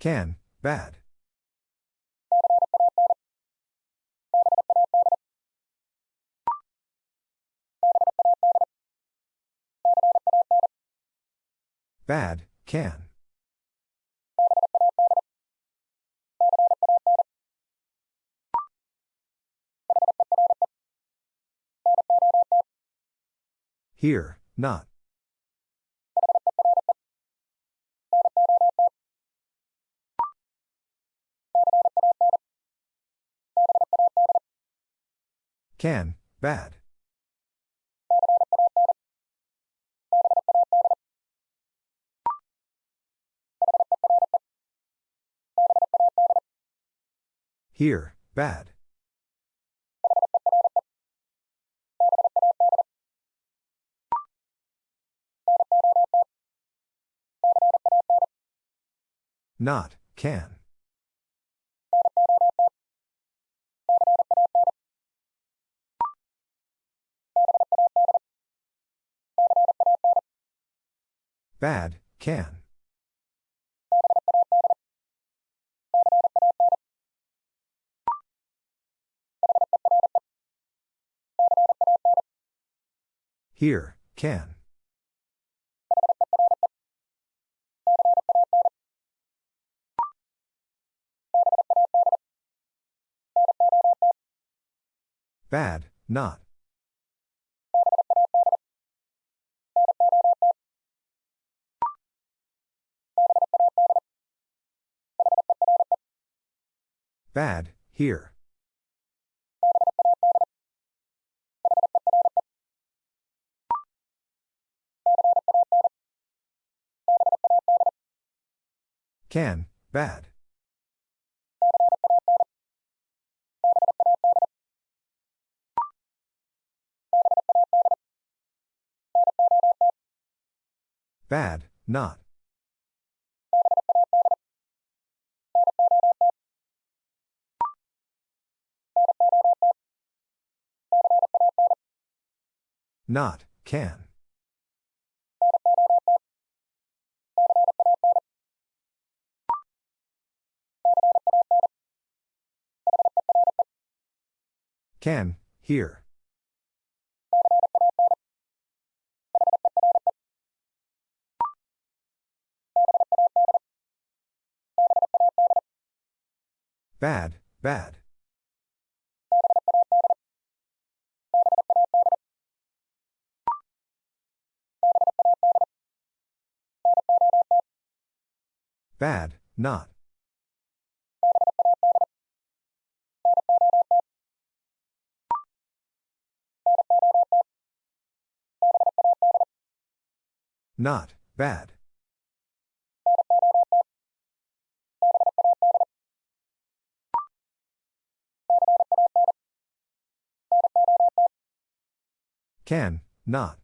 Can, bad. Bad, can. Here, not. Can, bad. Here, bad. Not, can. Bad, can. Here, can. Bad, not. Bad, here. Can, bad. Bad, not. Not, can. Can, here. Bad, bad. Bad, not. Not, bad. Can, not.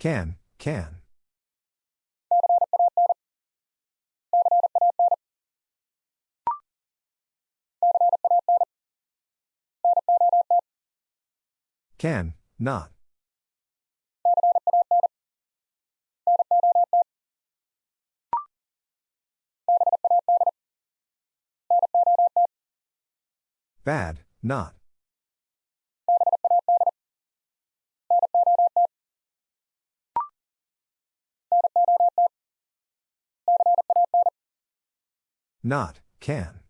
Can, can. Can, not. Bad, not. Not, can.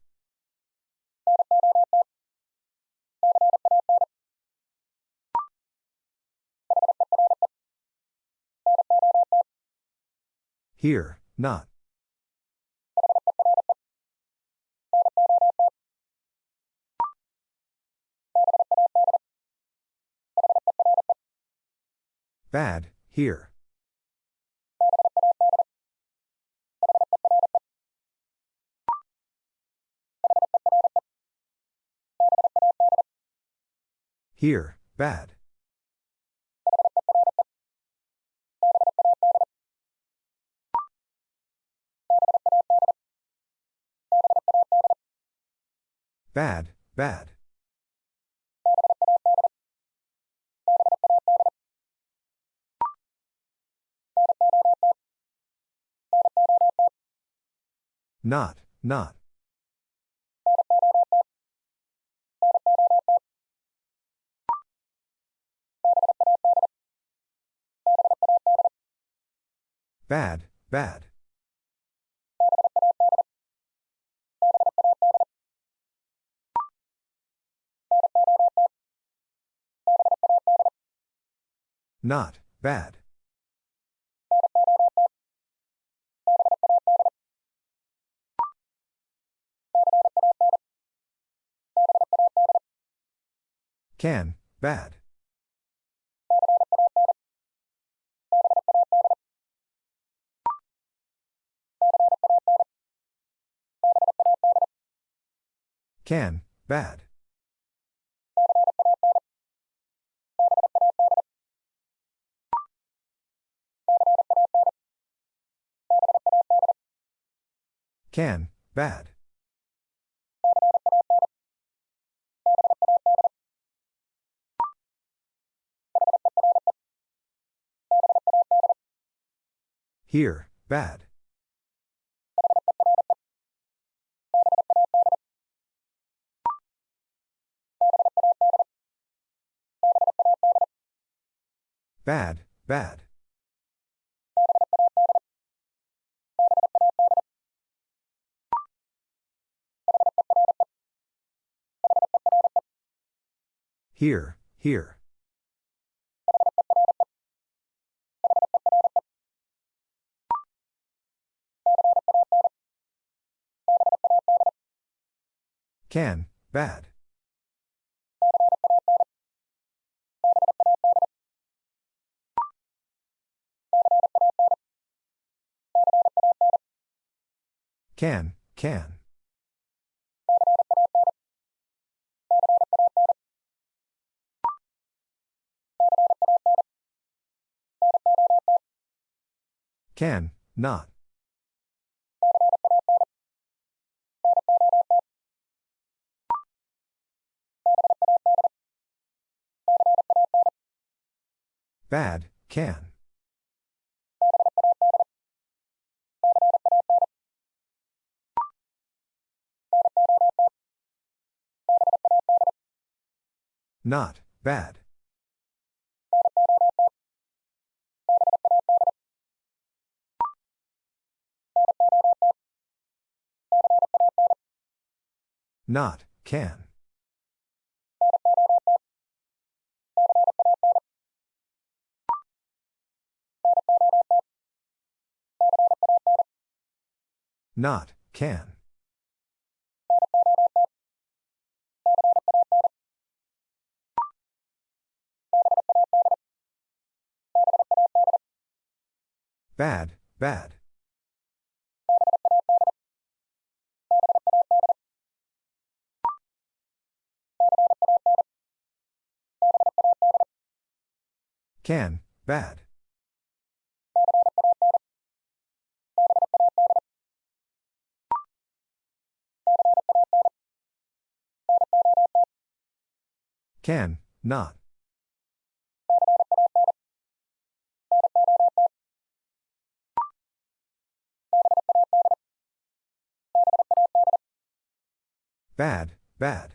Here, not. Bad, here. Here, bad. Bad, bad. Not, not. Bad, bad. Not, bad. Can, bad. Can, bad. Can, bad. Here, bad. Bad, bad. Here, here. Can, bad. Can, can. Can, not. Bad, can. Not, bad. Not, can. Not, can. Bad, bad. Can, bad. Can, not. Bad, bad.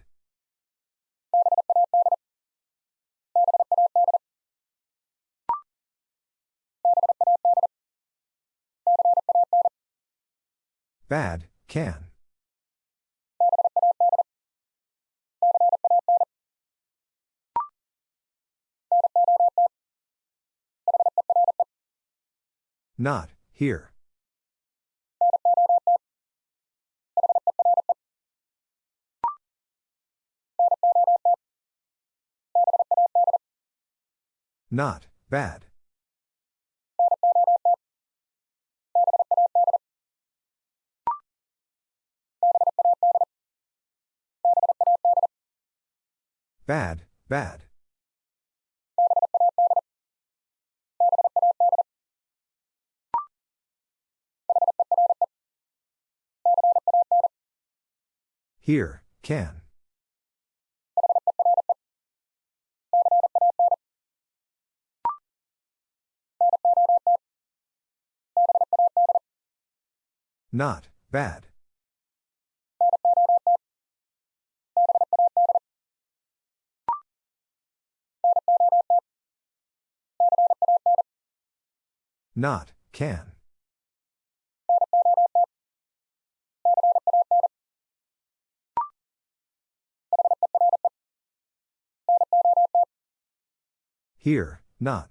Bad, can. Not, here. Not, bad. Bad, bad. Here, can. Not, bad. Not, can. Here, not.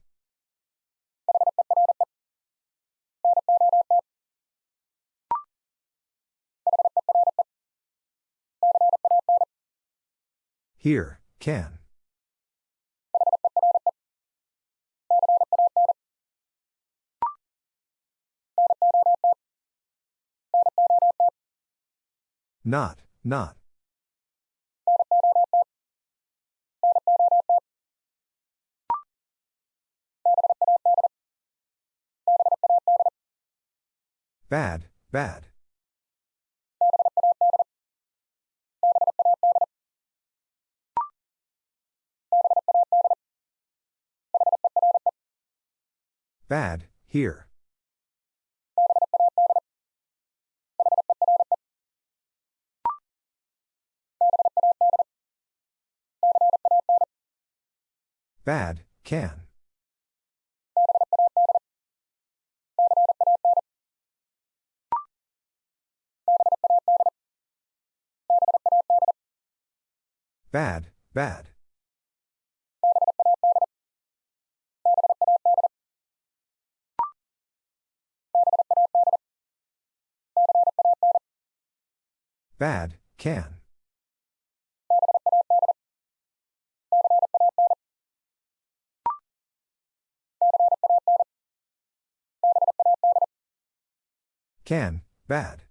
Here, can. Not, not. Bad, bad. Bad, here. Bad, can. Bad, bad. Bad, can. Can, bad.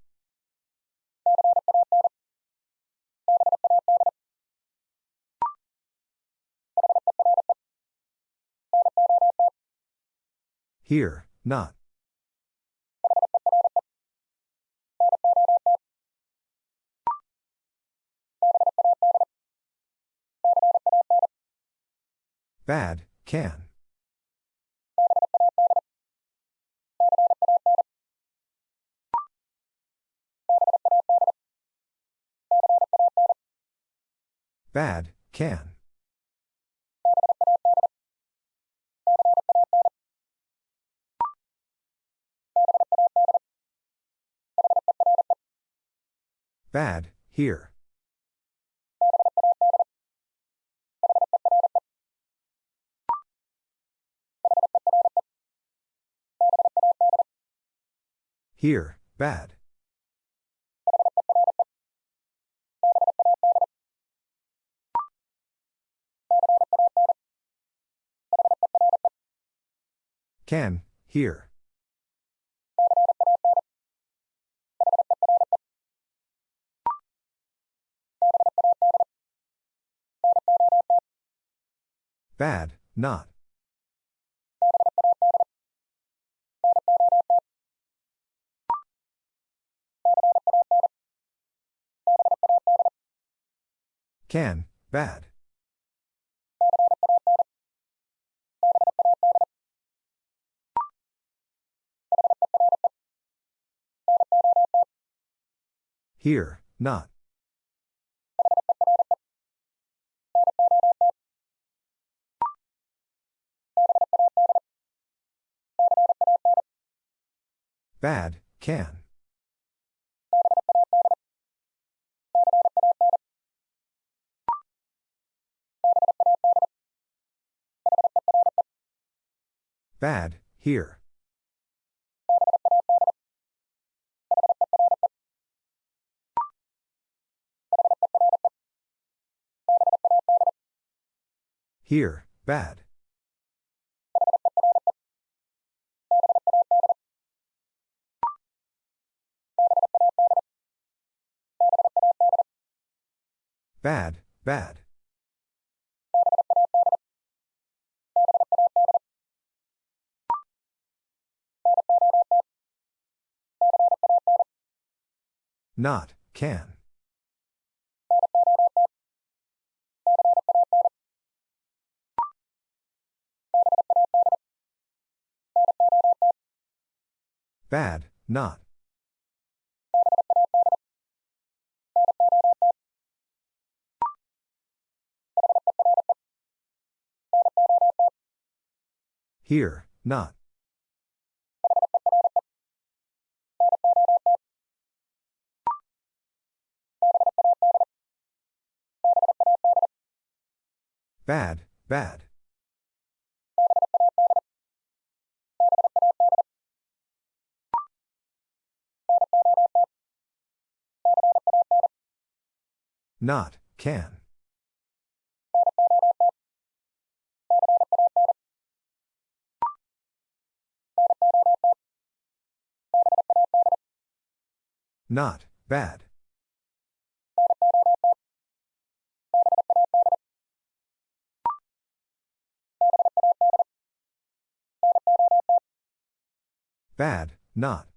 Here, not. Bad, can. Bad, can. Bad, here. Here, bad. Can, here. Bad, not. Can, bad. Here, not. Bad, can. Bad, here. Here, bad. Bad, bad. Not, can. Bad, not. Here, not. Bad, bad. Not, can. Not, bad. Bad, not.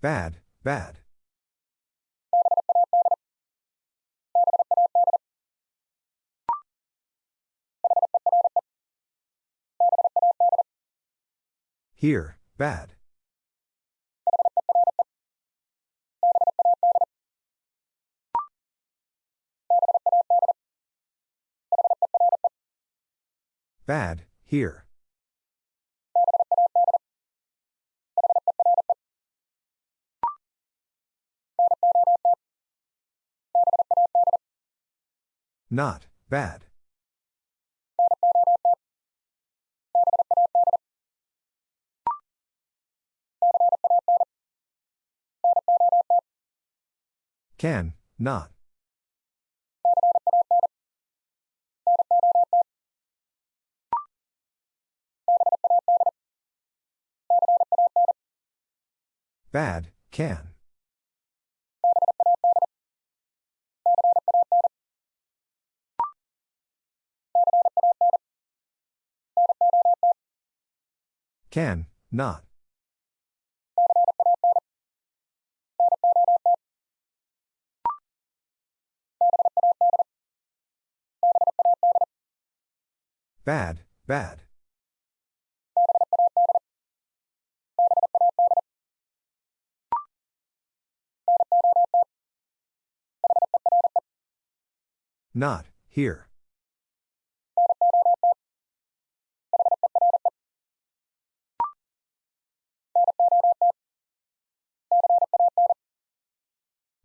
Bad, bad. Here, bad. Bad, here. Not, bad. Can, not. Bad, can. Can, not. Bad, bad. Not, here.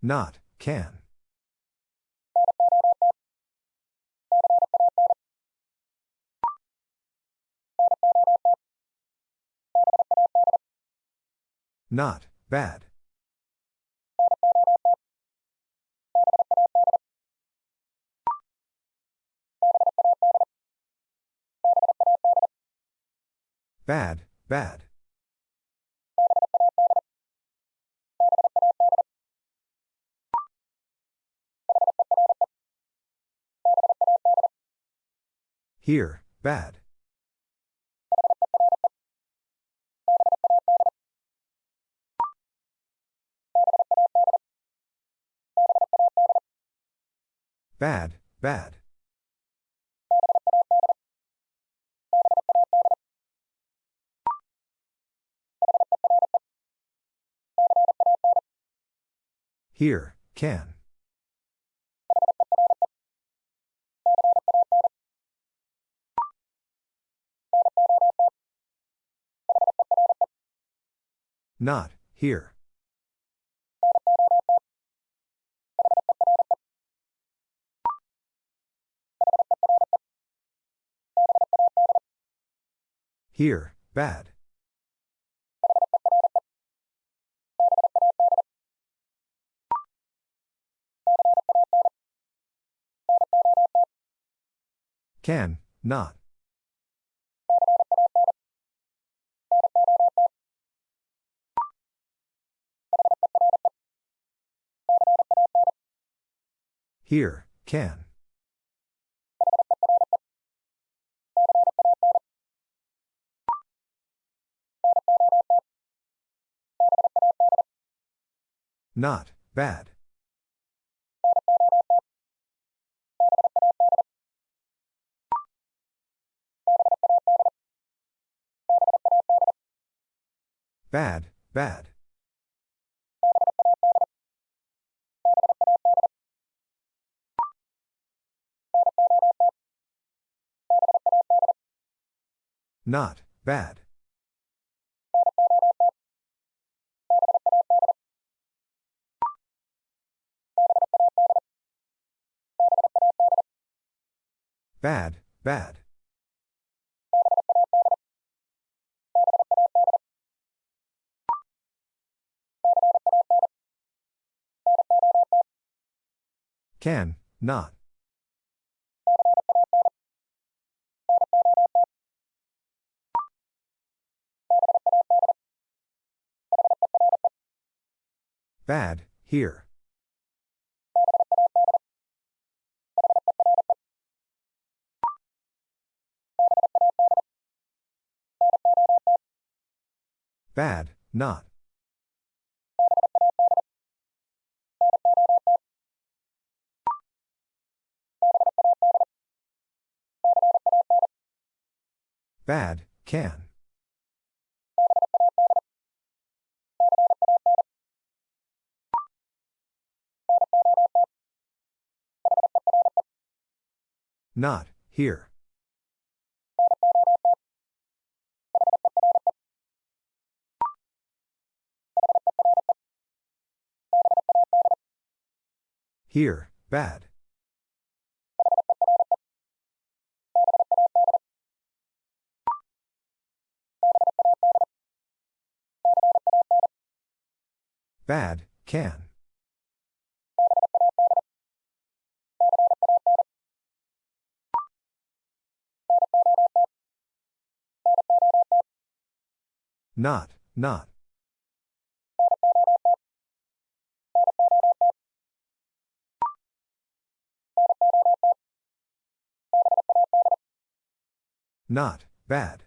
Not, can. Not, bad. Bad, bad. Here, bad. Bad, bad. Here, can. Not, here. Here, bad. Can, not. Here, can. Not, bad. Bad, bad. Not, bad. Bad, bad. Can, not. Bad, here. Bad, not. Bad, can. Not, here. Here, bad. Bad, can. Not, not. Not, bad.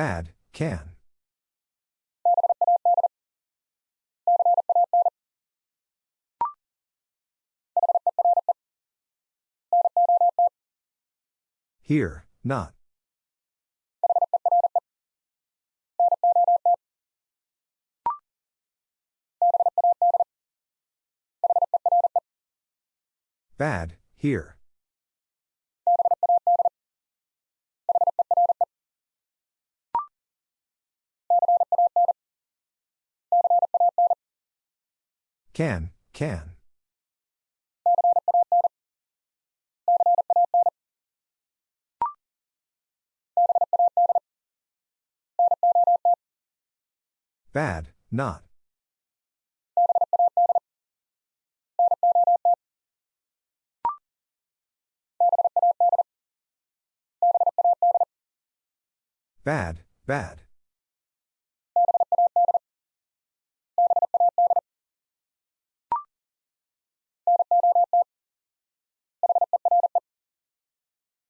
Bad, can. Here, not. Bad, here. Can, can. Bad, not. Bad, bad.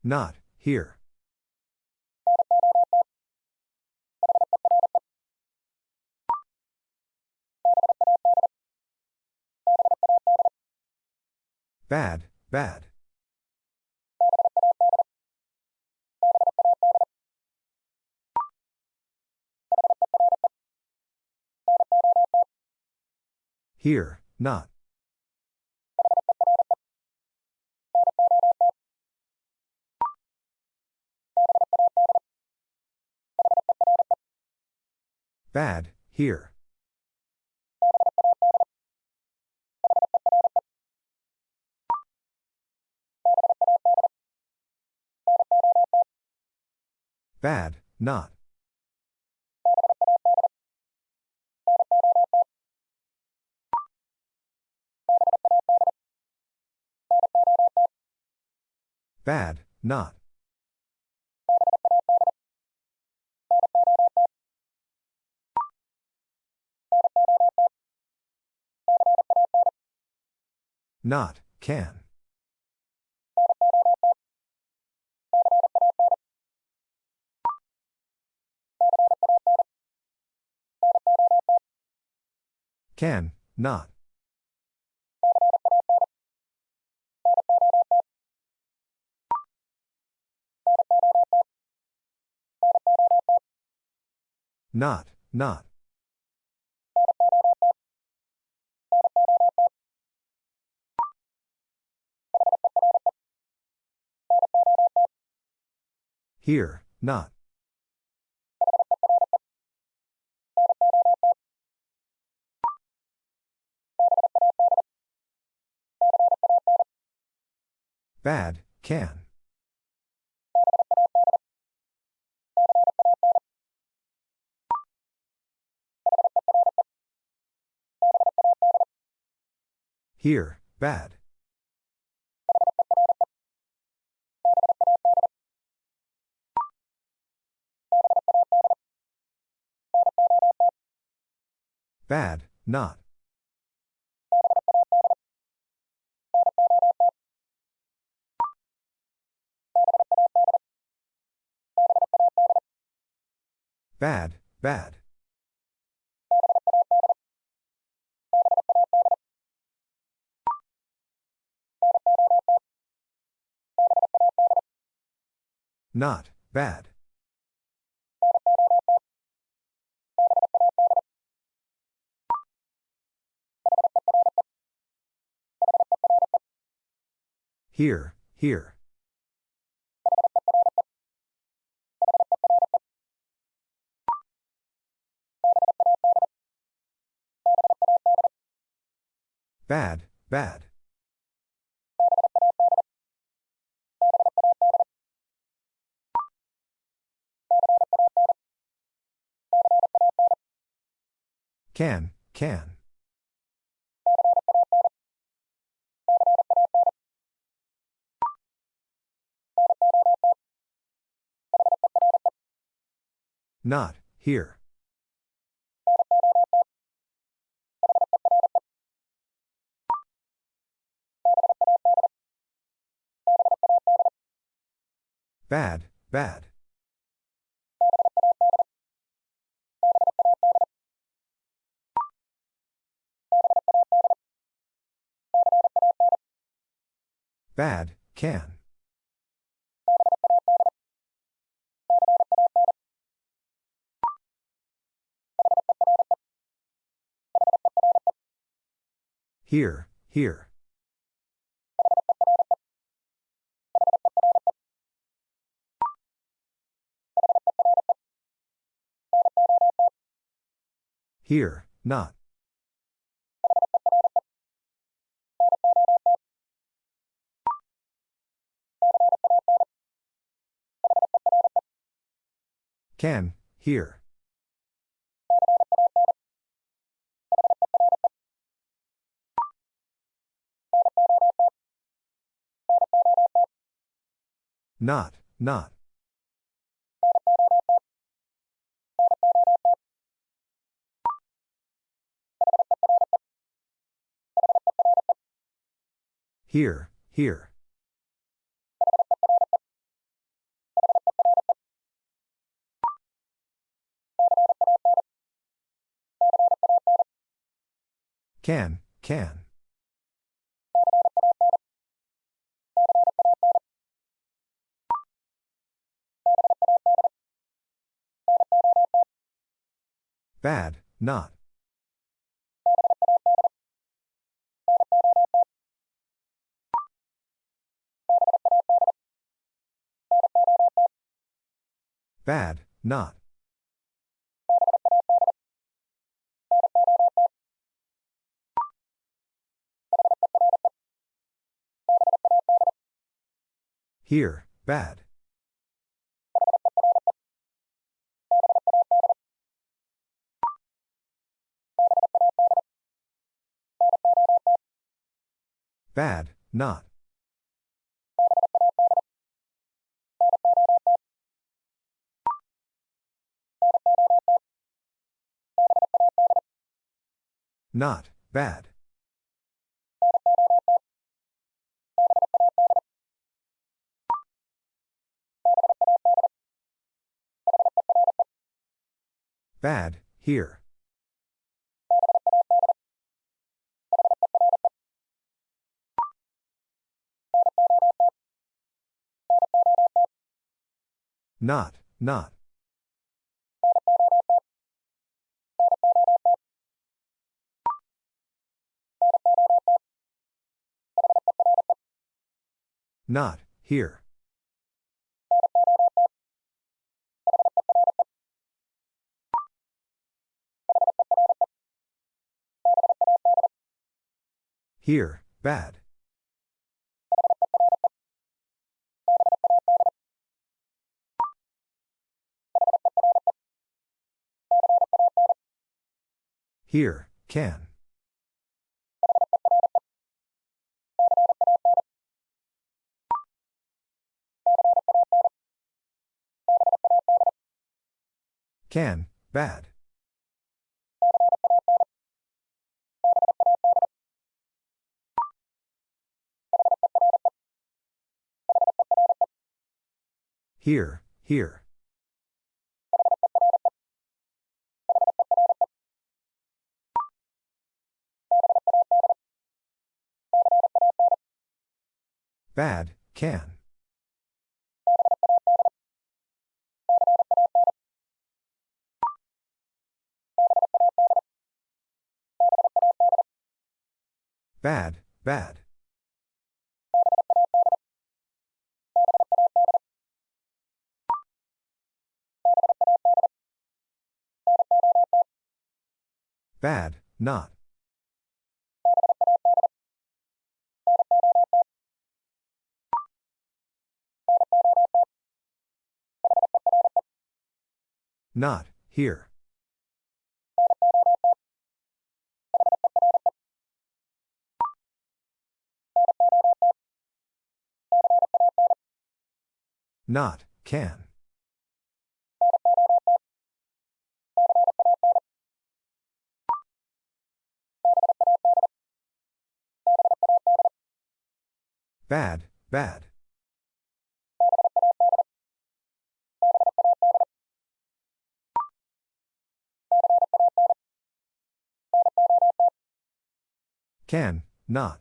Not, here. Bad, bad. Here, not. Bad, here. Bad, not. Bad, not. Not, can. Can, not. Not, not. Here, not. Bad, can. Here, bad. Bad, not. Bad, bad. Not, bad. Here, here. Bad, bad. Can, can. Not, here. Bad, bad. Bad, can. Here, here. Here, not. Can, here. Not, not. Here, here. Can, can. Bad, not. Bad, not. Here, bad. Bad, not. Not, bad. Bad, here. Not, not. Not, here. Here, bad. Here, can. Can, bad. Here, here. Bad, can. Bad, bad. Bad, not. Not, here. Not, can. Bad, bad. Can, not.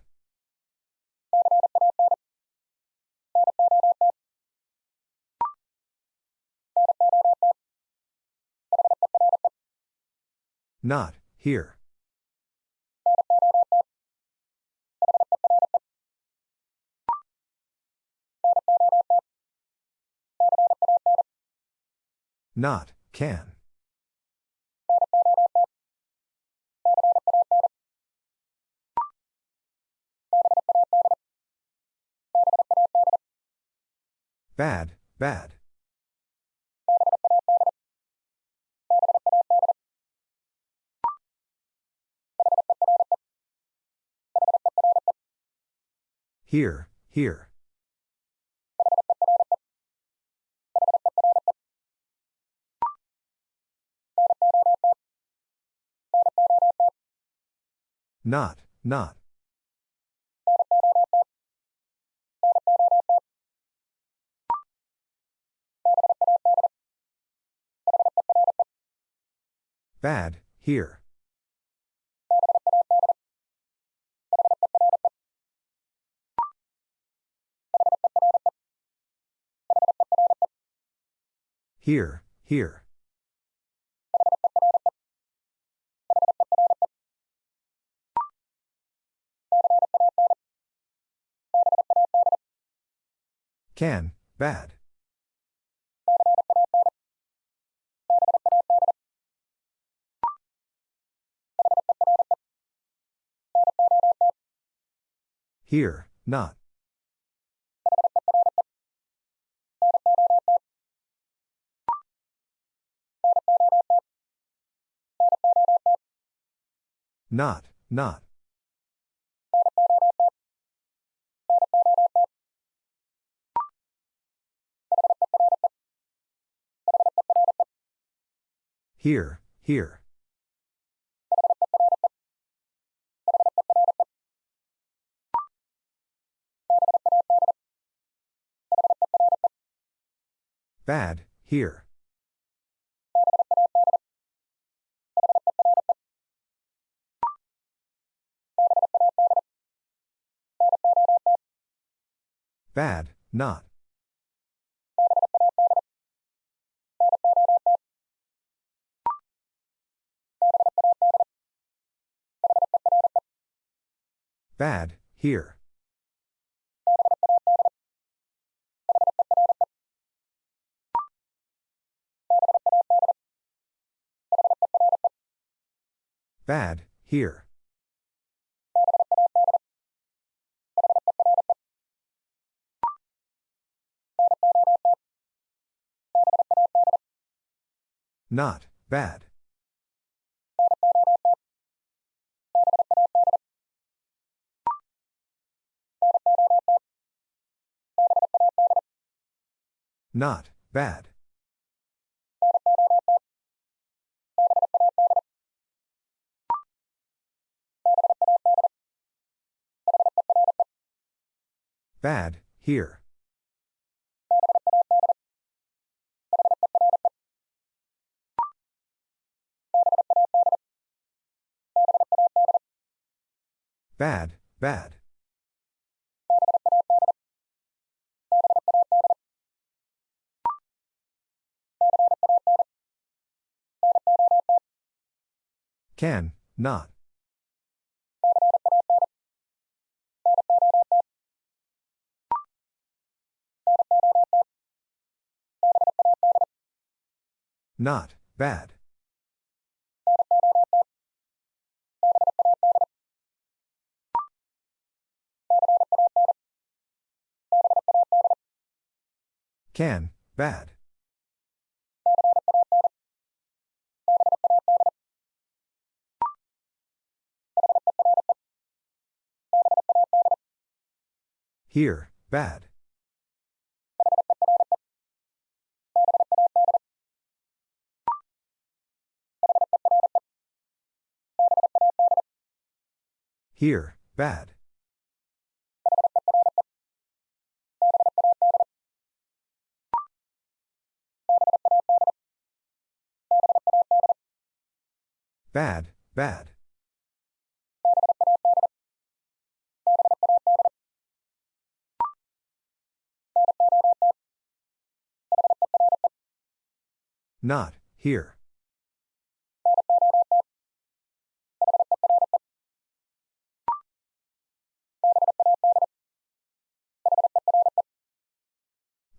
Not, here. Not, can. Bad, bad. Here, here. Not, not. Bad, here. Here, here. Can, bad. Here, not. Not, not. Here, here. Bad, here. Bad, not. Bad, here. Bad, here. Not, bad. Not, bad. Bad, here. Bad, bad. Can, not. Not, bad. Can, bad. Here, bad. Here, bad. Bad, bad. Not, here.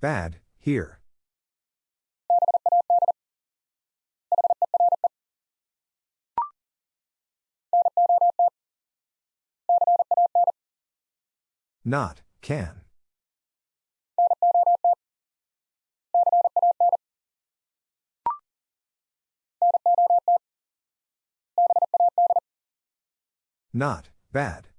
Bad, here. Not, can. Not, bad.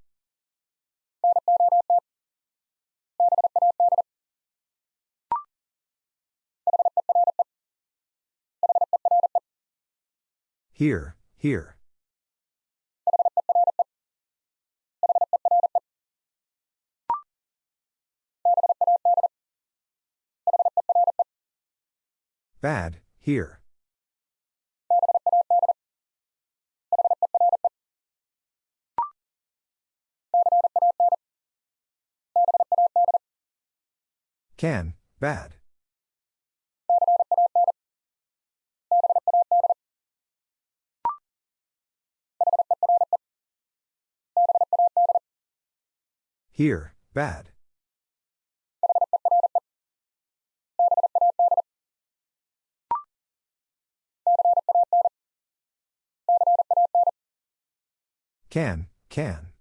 Here, here. Bad, here. Can, bad. Here, bad. Can, can.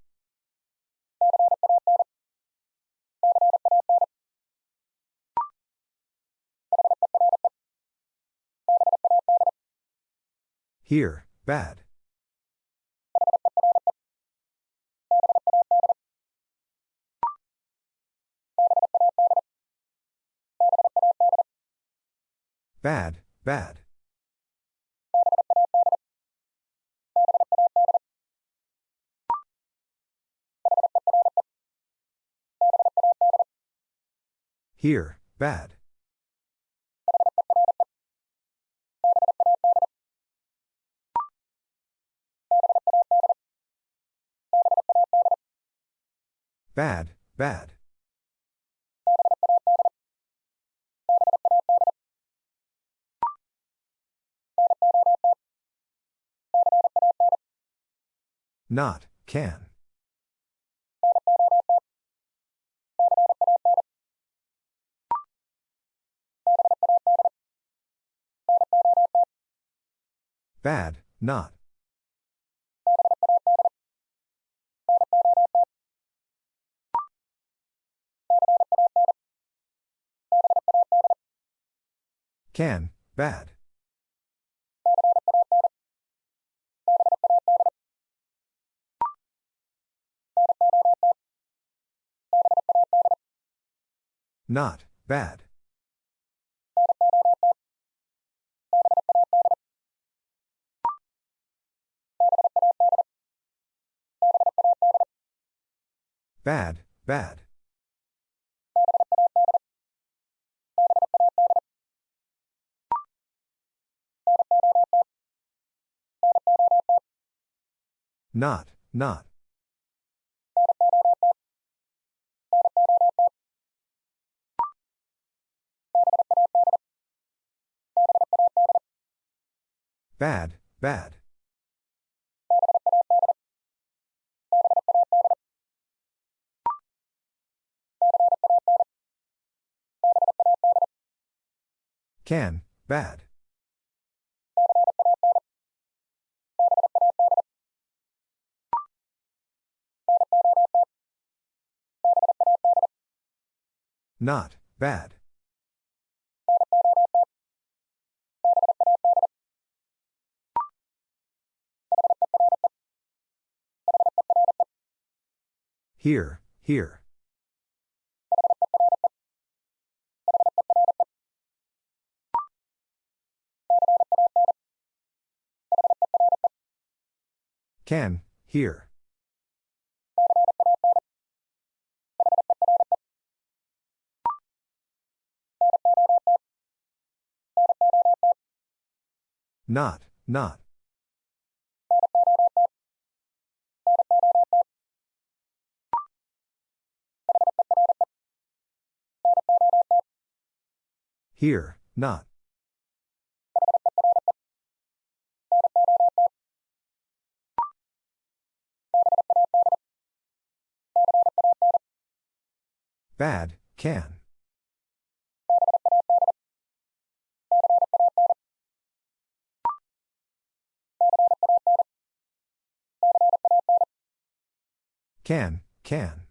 Here, bad. Bad, bad. Here, bad. Bad, bad. Not, can. Bad, not. Can, bad. Not, bad. Bad, bad. Not, not. Bad, bad. Can, bad. Not, bad. Here, here. Can, here. Not, not. Here, not. Bad, can. Can, can.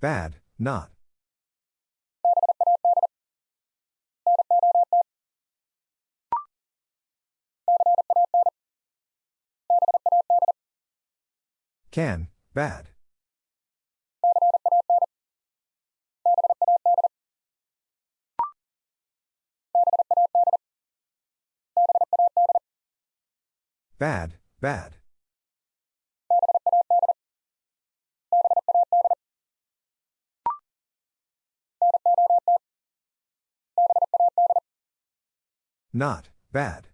Bad, not. Can, bad. Bad, bad. Not, bad.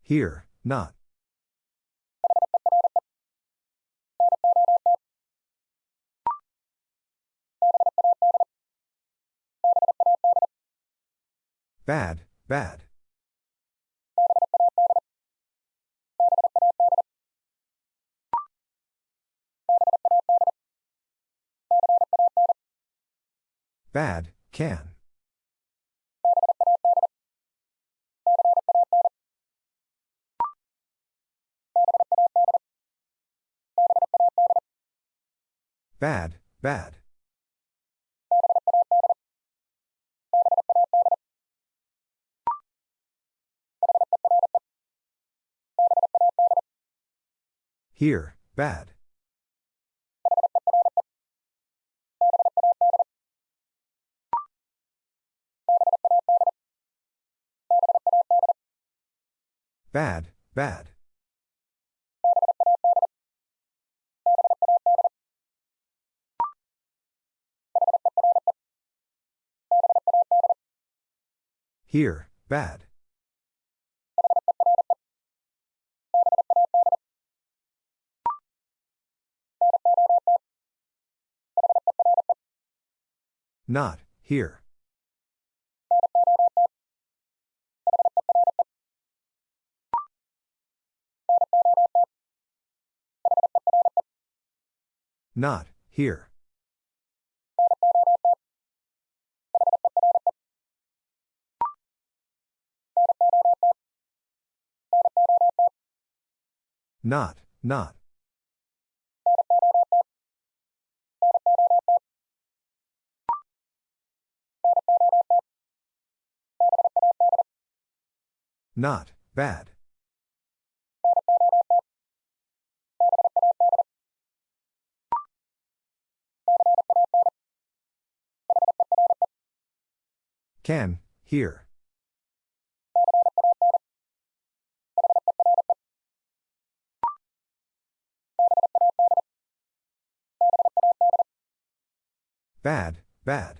Here, not. Bad, bad. Bad, can. Bad, bad. Here, bad. Bad, bad. Here, bad. Not, here. Not, here. Not, not. Not, bad. Can, here. Bad, bad.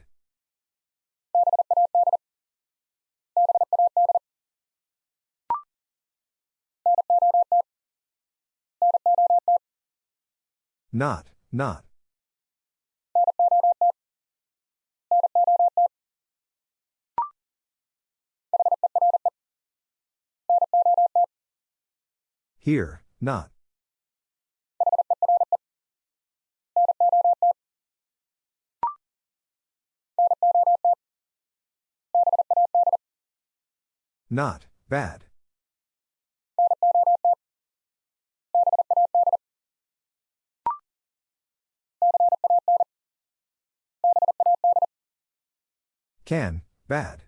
Not, not. Here, not. Not, bad. Can, bad.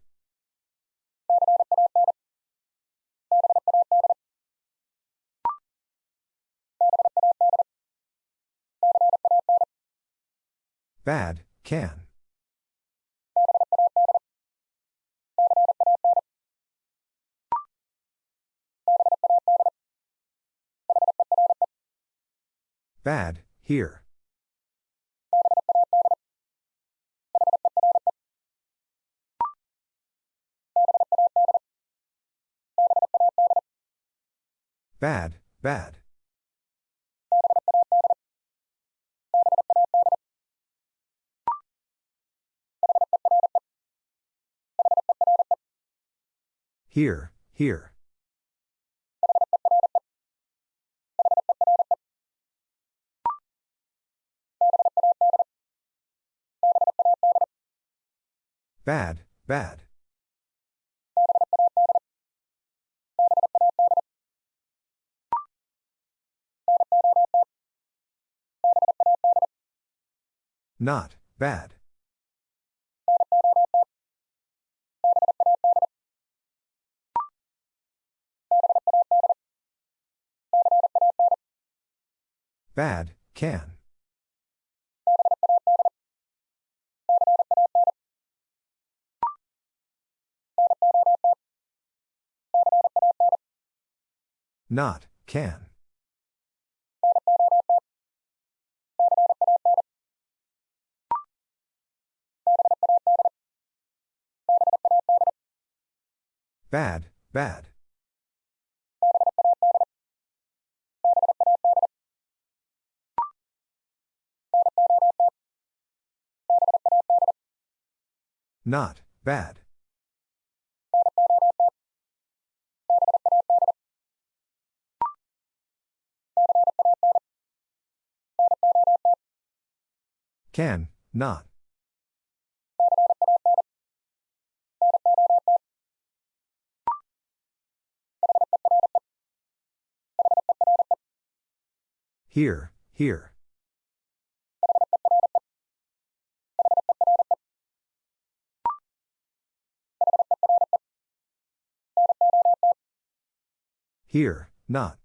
Bad, can. Bad, here. Bad, bad. Here, here. Bad, bad. Not, bad. Bad, can. Not, can. Bad, bad. Not, bad. Can, not. Here, here. Here, not.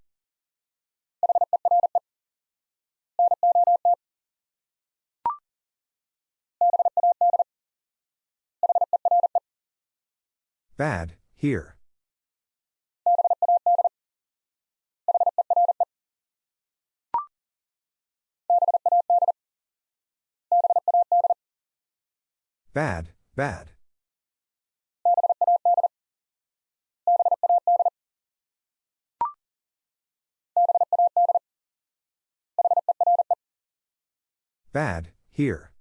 Bad, here. Bad, bad. Bad, here.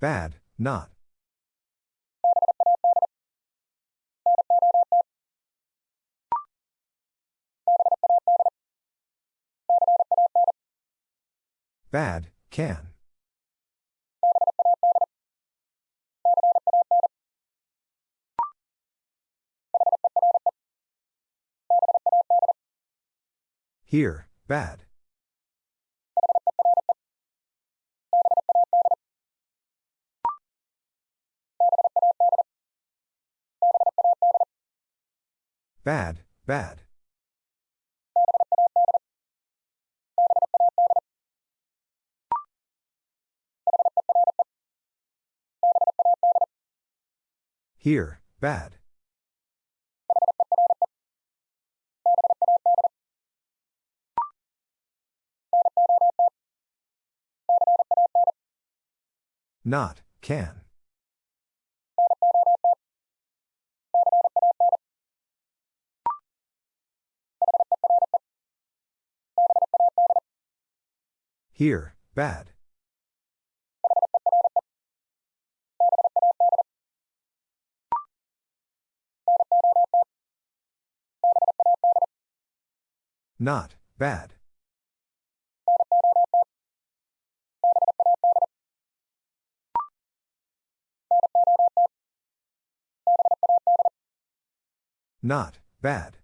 Bad, not. Bad, can. Here, bad. Bad, bad. Here, bad. Not, can. Here, bad. Not, bad. Not, bad.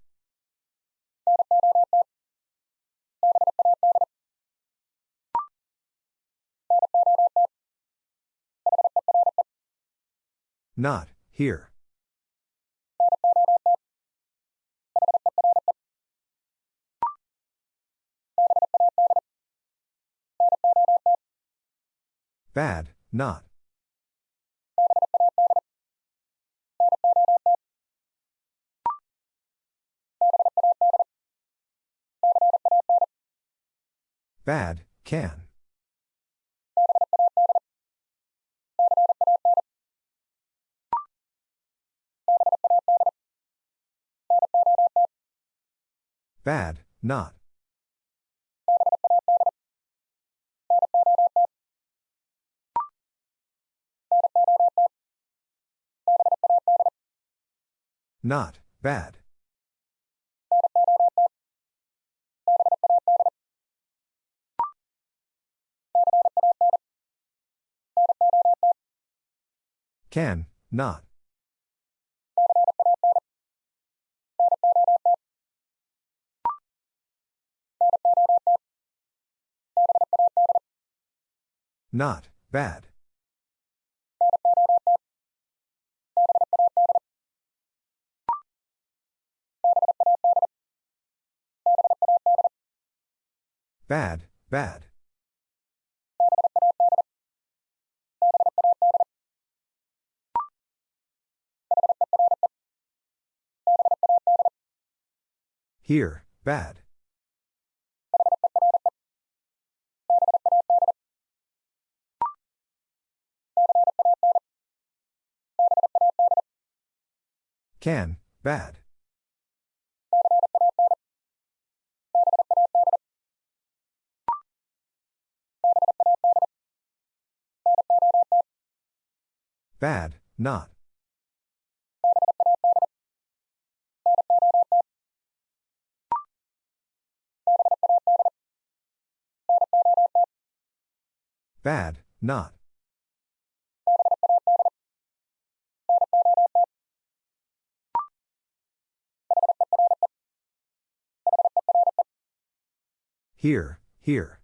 Not, here. Bad, not. Bad, can. Bad, not. Not, bad. Can, not. Not, bad. Bad, bad. Here, bad. Can, bad. Bad, not. Bad, not. Here, here.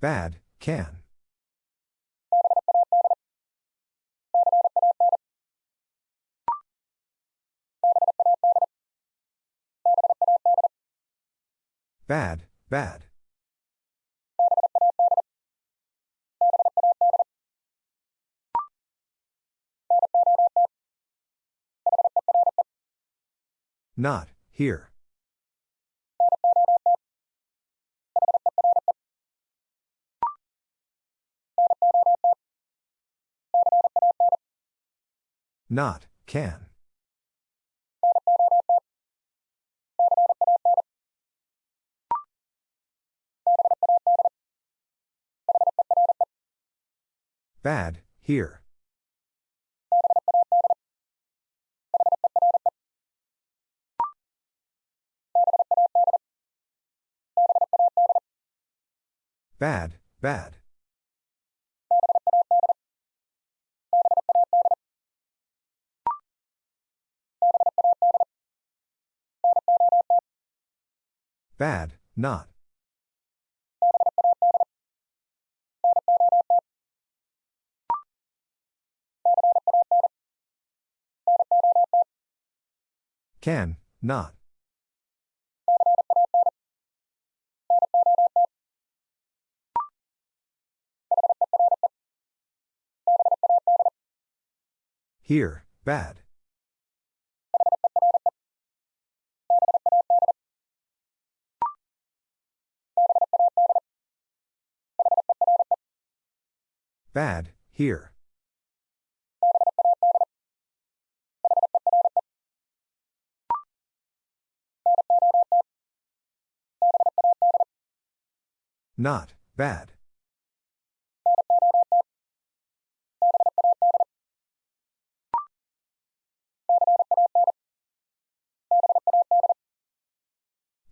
Bad, can. Bad, bad. Not, here. Not, can. Bad, here. Bad, bad. Bad, not. Can, not. Here, bad. Bad, here. Not, bad.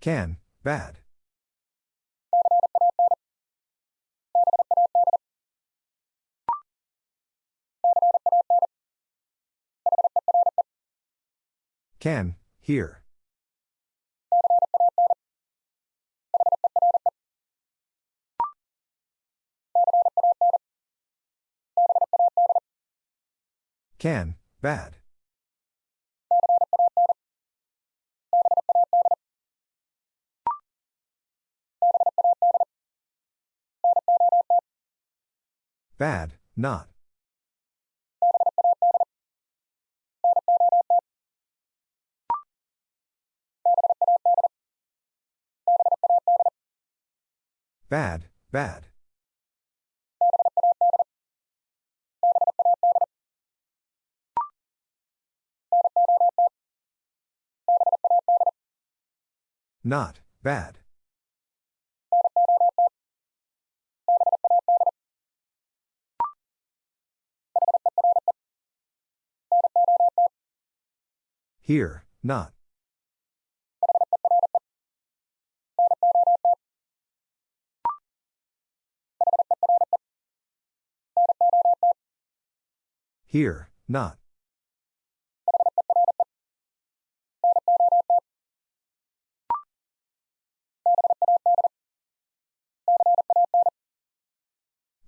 Can, bad. Can, here. Can, bad. Bad, not. Bad, bad. Not, bad. Here, not. Here, not.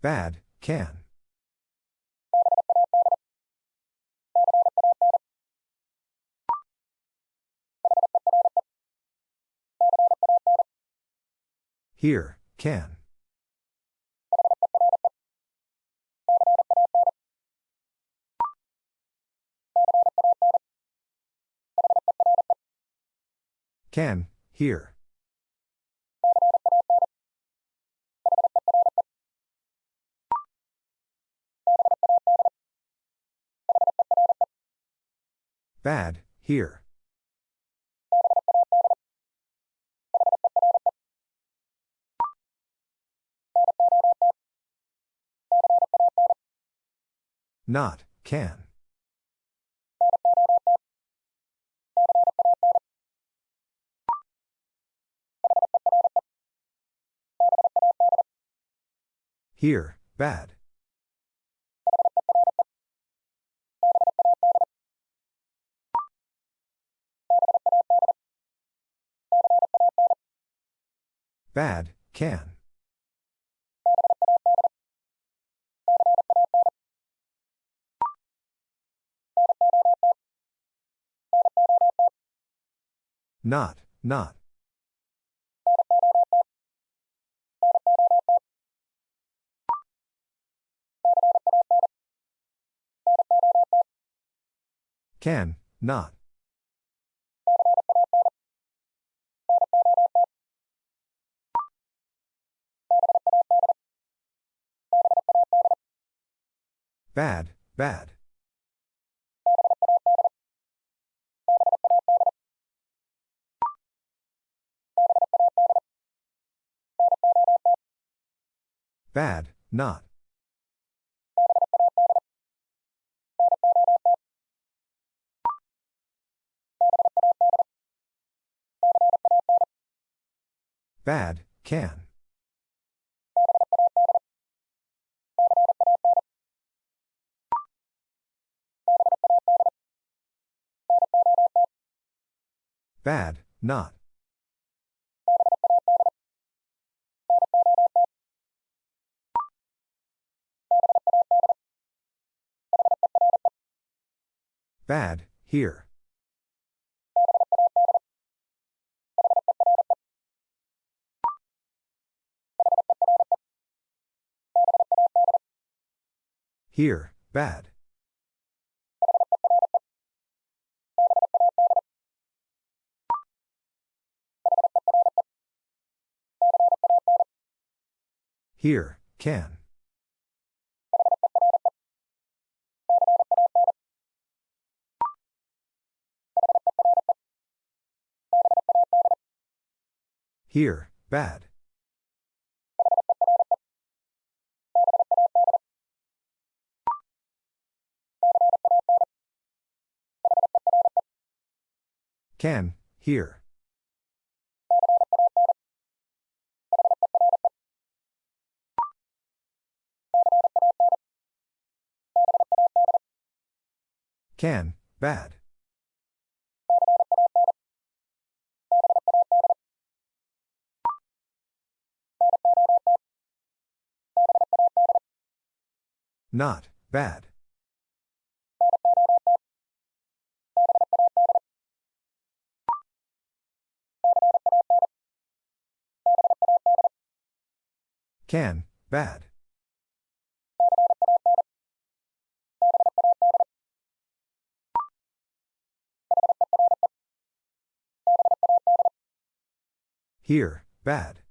Bad, can. Here, can. Can, here. Bad, here. Not, can. Here, bad. Bad, can. Not, not. Can, not. Bad, bad. Bad, not. Bad, can. Bad, not. Bad, here. Here, bad. Here, can. Here, bad. Can, here. Can, bad. Not, bad. Can, bad. Here, bad.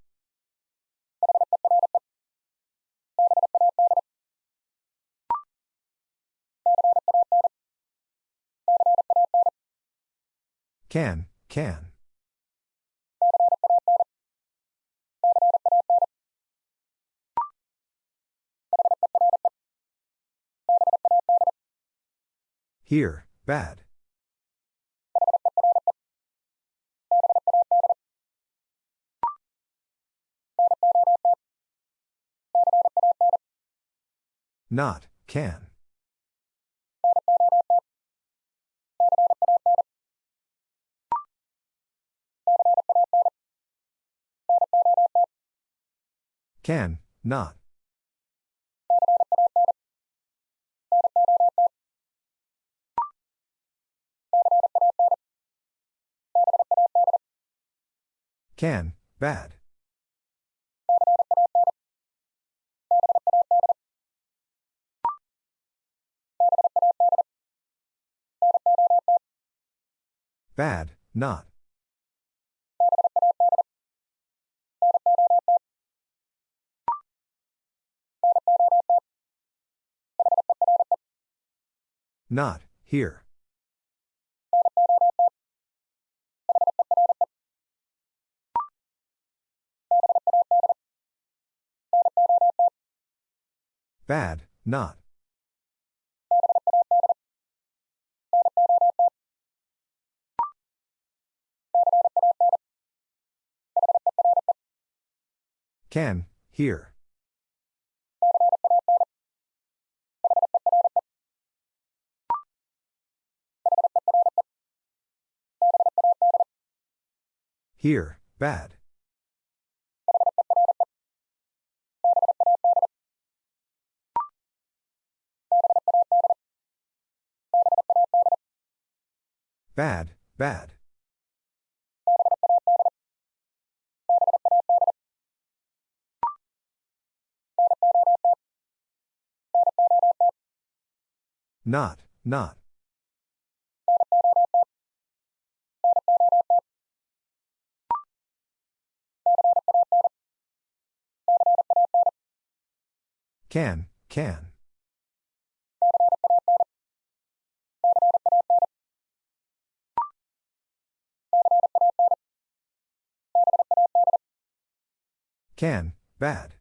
Can, can. Here, bad. Not, can. Can, not. Can, bad. Bad, not. Not, here. Bad, not. Can, here. Here, bad. Bad, bad. Not, not. Can, can. Can, bad.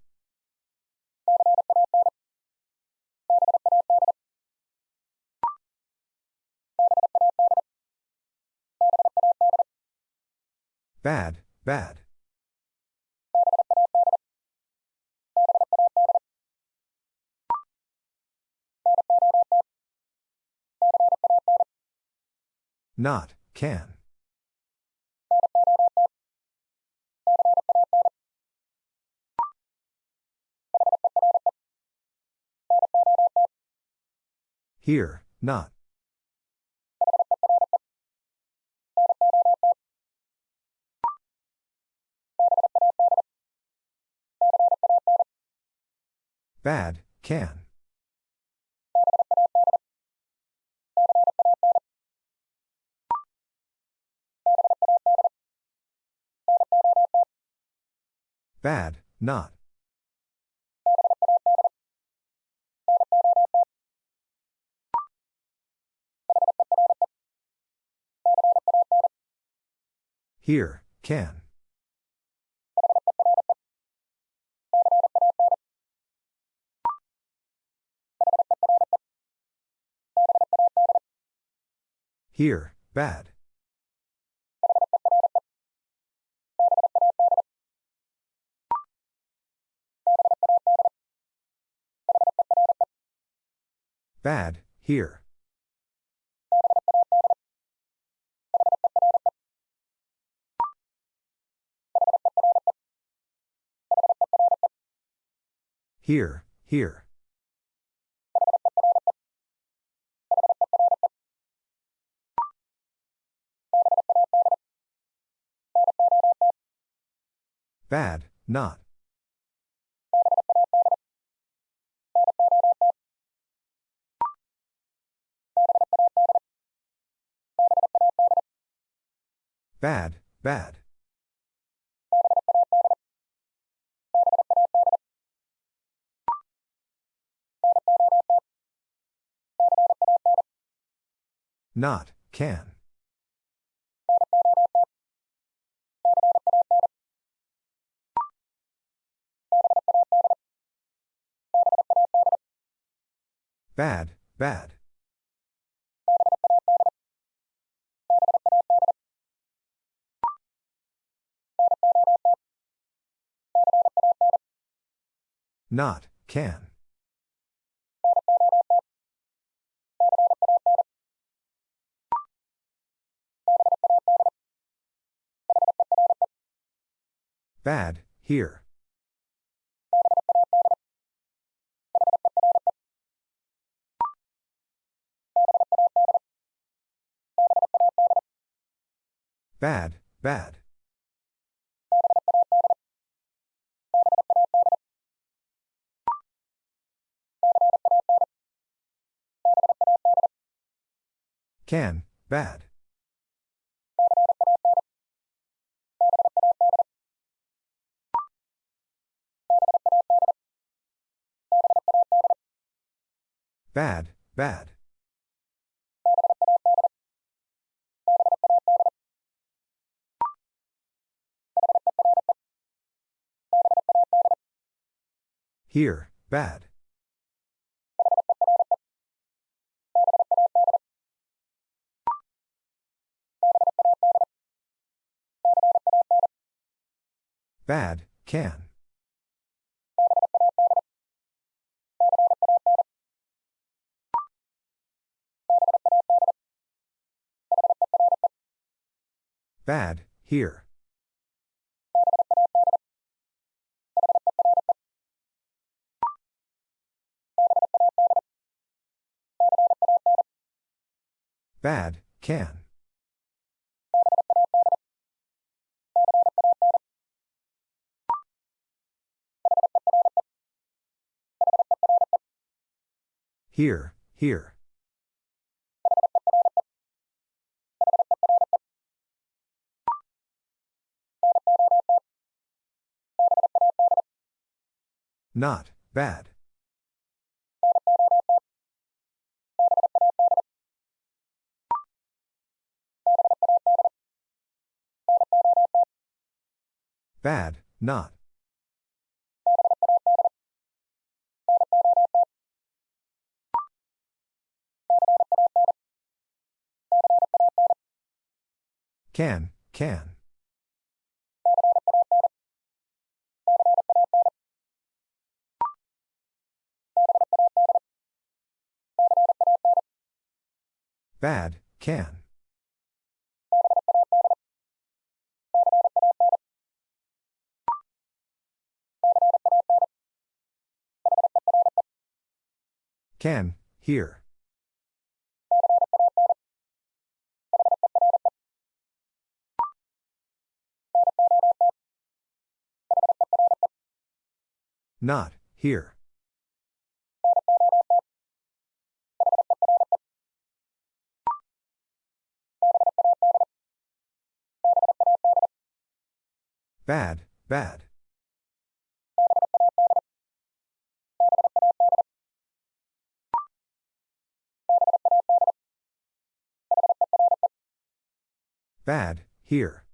Bad, bad. Not, can. Here, not. Bad, can. Bad, not. Here, can. Here, bad. Bad, here. Here, here. Bad, not. Bad, bad. Not, can. Bad, bad. Not, can. Bad, here. Bad, bad. Can, bad. Bad, bad. Here, bad. Bad, can. Bad, here. Bad, can. Here, here. Not, bad. Bad, not. Can, can. Bad, can. Can, here. Not, here. Bad, bad. Bad, here.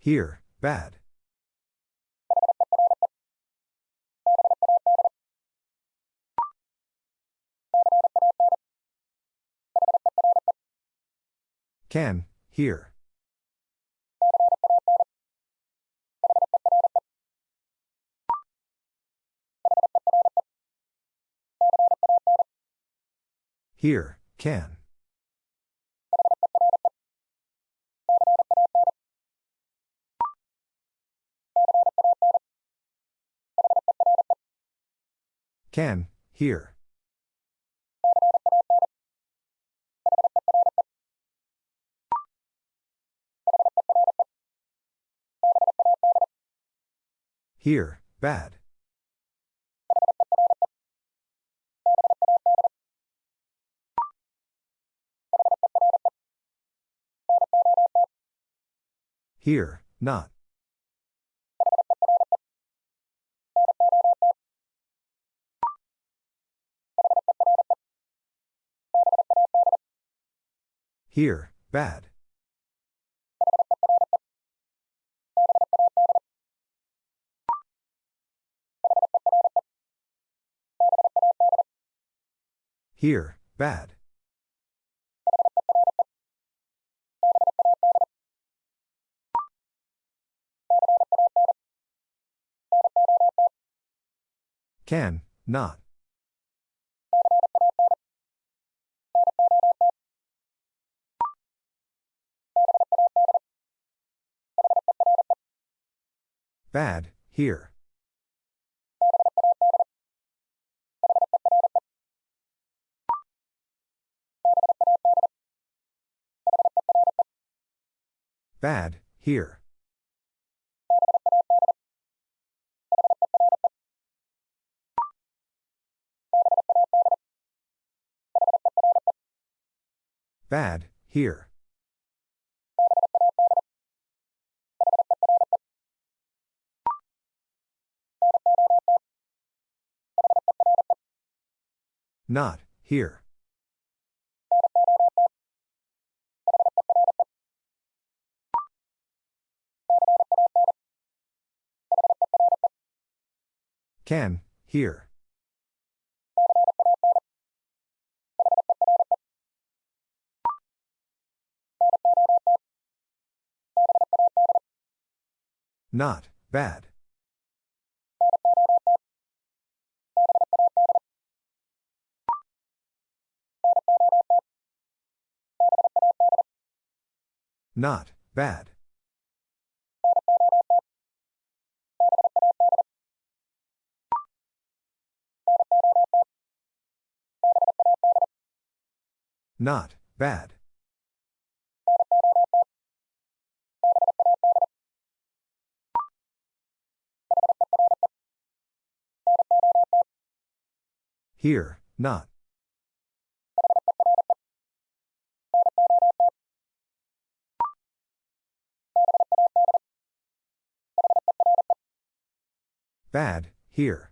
Here, bad. Can, here. Here, can. Can, here. Here, bad. Here, not. Here, bad. Here, bad. Can, not. Bad, here. Bad, here. Bad, here. Not, here. Can, here. Not, bad. Not, bad. Not, bad. Here, not. Bad, here.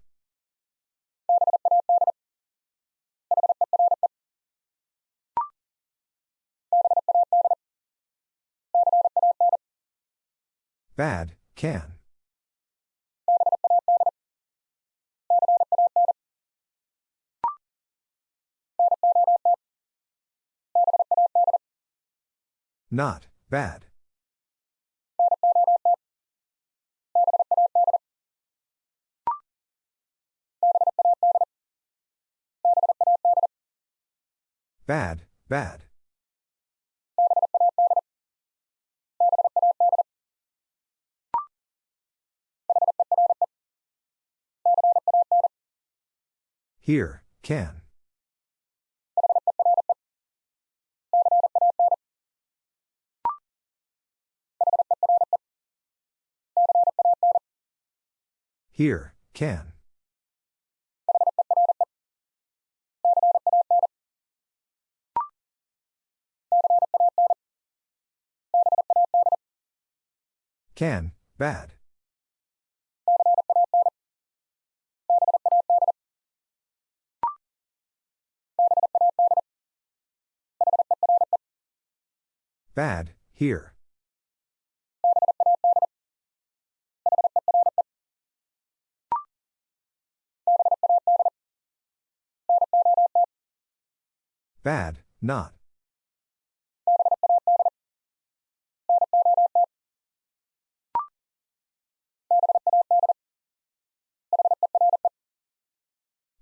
Bad, can. Not, bad. Bad, bad. Here, can. Here, can. Can, bad. Bad, here. Bad, not.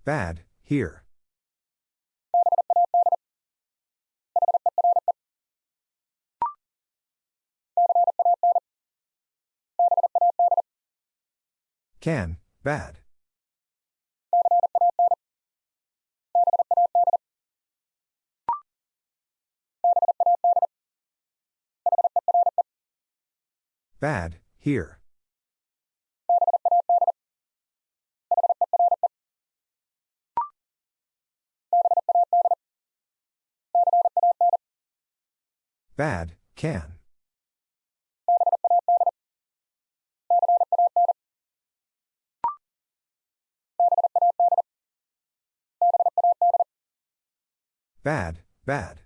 Bad, here. Can, bad. Bad, here. Bad, can. Bad, bad.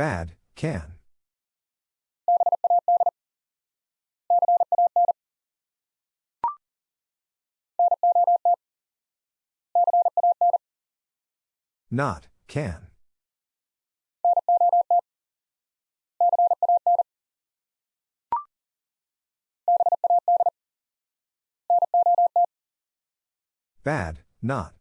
Bad, can. Not, can. Bad, not.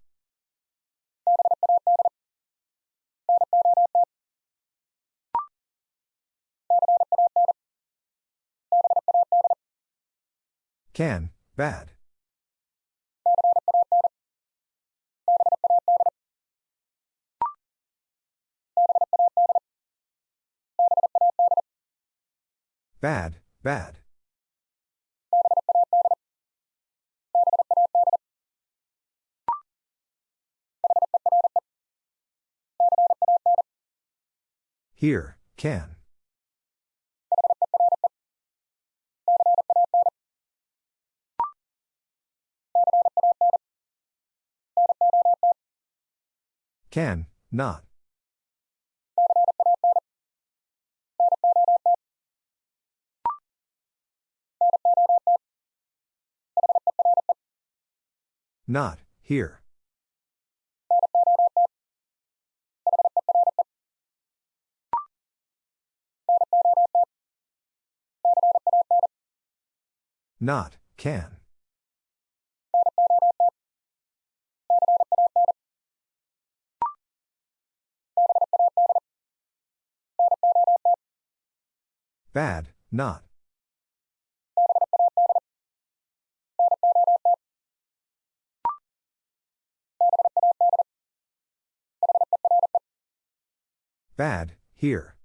Can, bad. Bad, bad. Here, can. Can, not. Not, here. Not, can. Bad, not. Bad, here.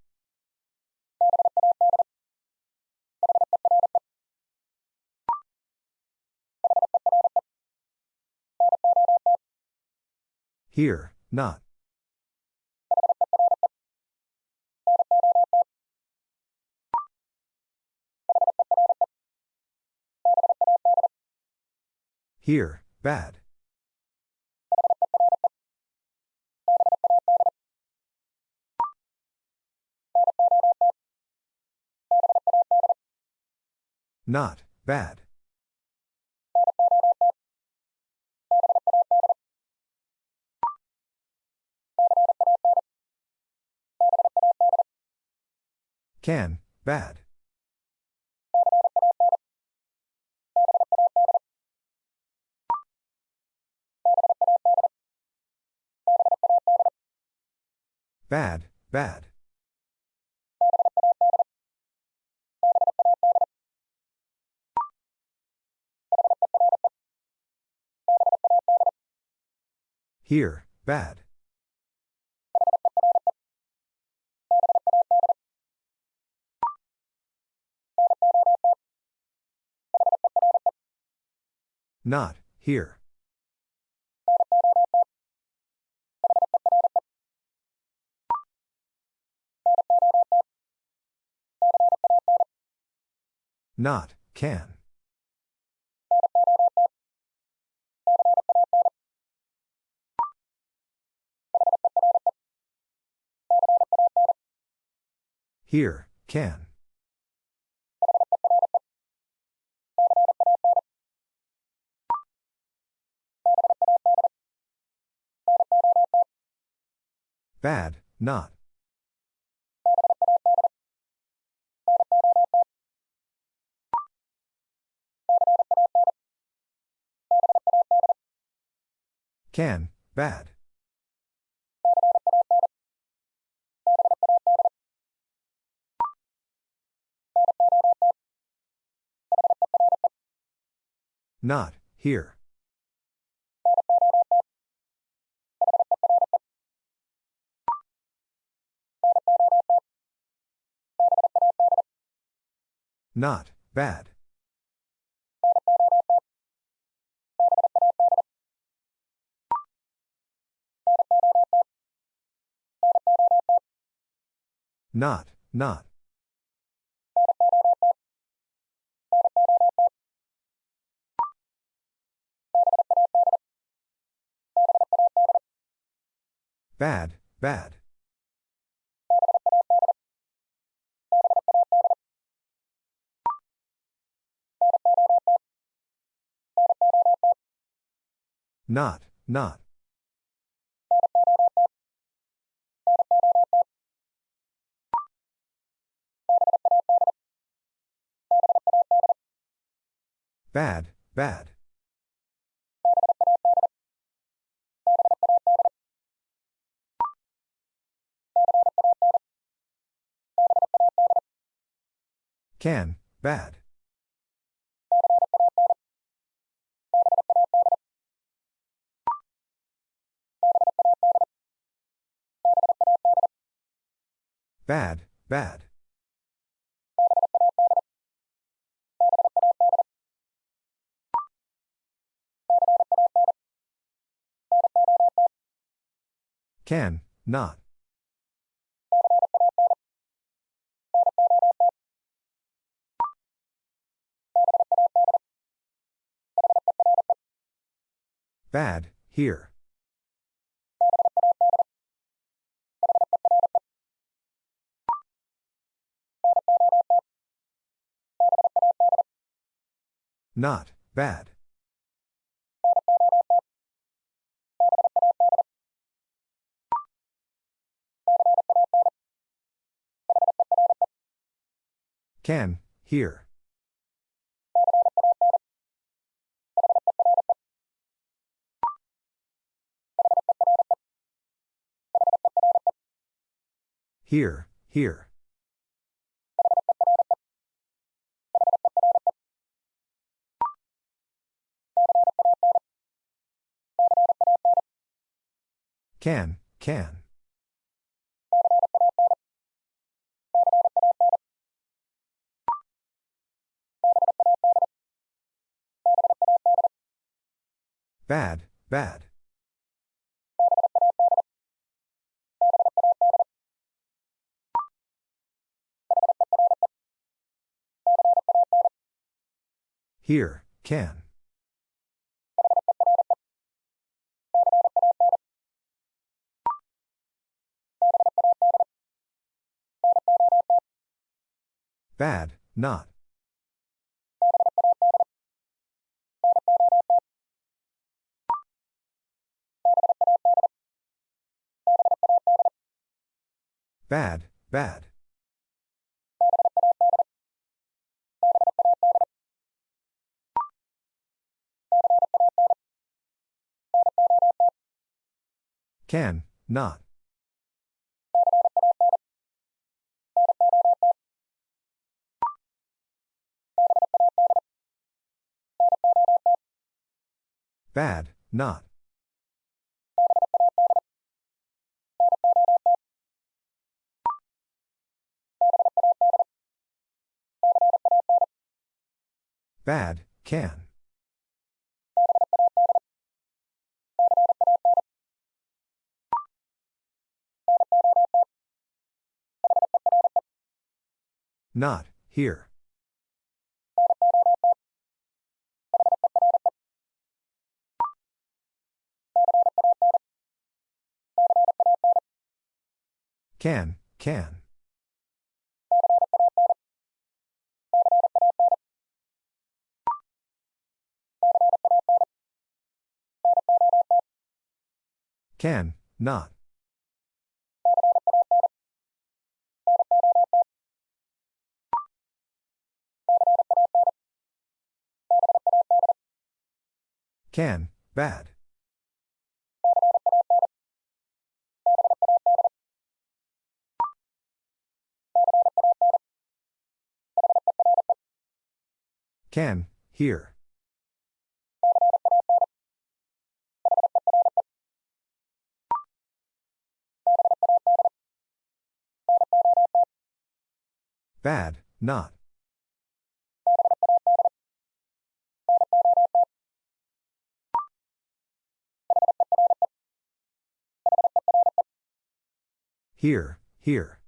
Here, not. Here, bad. Not, bad. Can, bad. Bad, bad. Here, bad. Not, here. Not, can. Here, can. Bad, not. Can, bad. Not, here. Not, bad. Not, not. Bad, bad. Not, not. Bad, bad. Can, bad. Bad, bad. Can, not. Bad, here. Not, bad. Can, here. Here, here. Can, can. Bad, bad. Here, can. Bad, not. Bad, bad. Can, not. Bad, not. Bad, can. Not, here. Can, can. Can, not. Can, bad. Can, here. Bad, not. Here, here.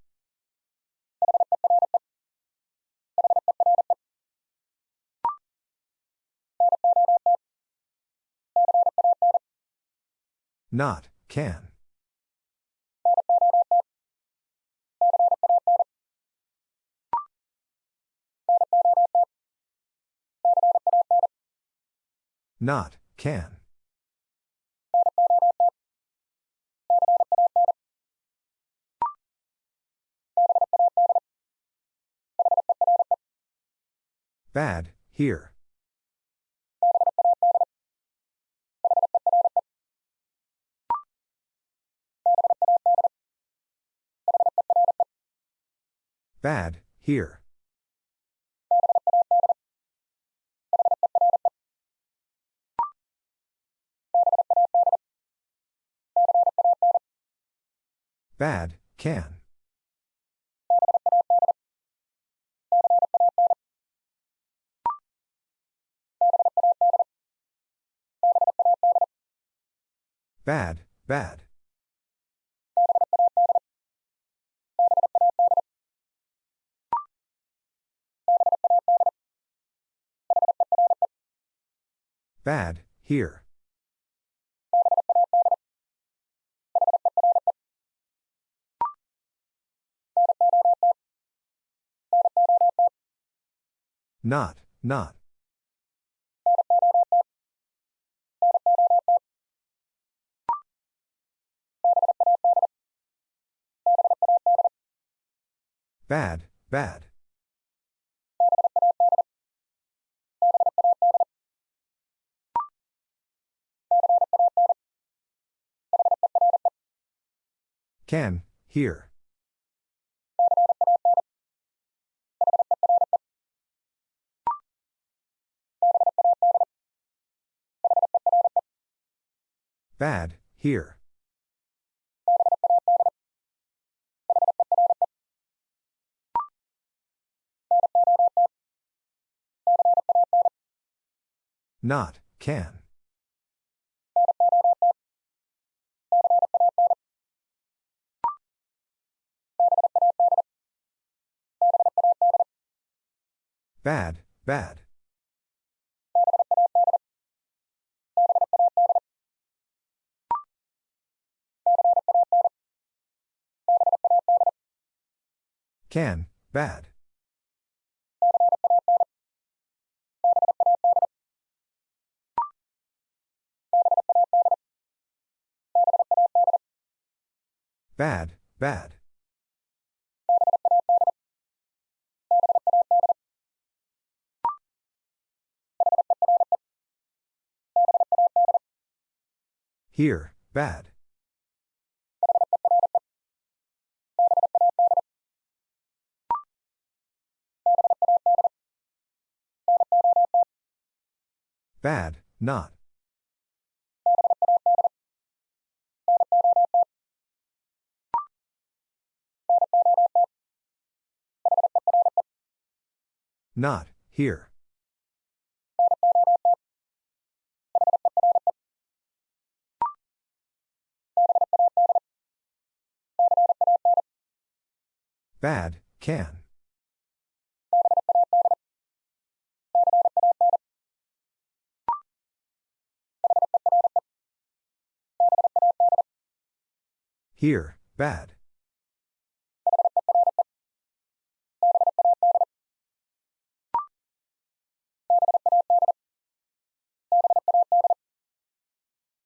Not, can. Not, can. Bad, here. Bad, here. Bad, can. Bad, bad. Bad, here. Not, not. Bad, bad. Can, here. Bad, here. Not, can. Bad, bad. Can, bad. Bad, bad. Here, bad. Bad, not. Not, here. Bad, can. Here, bad.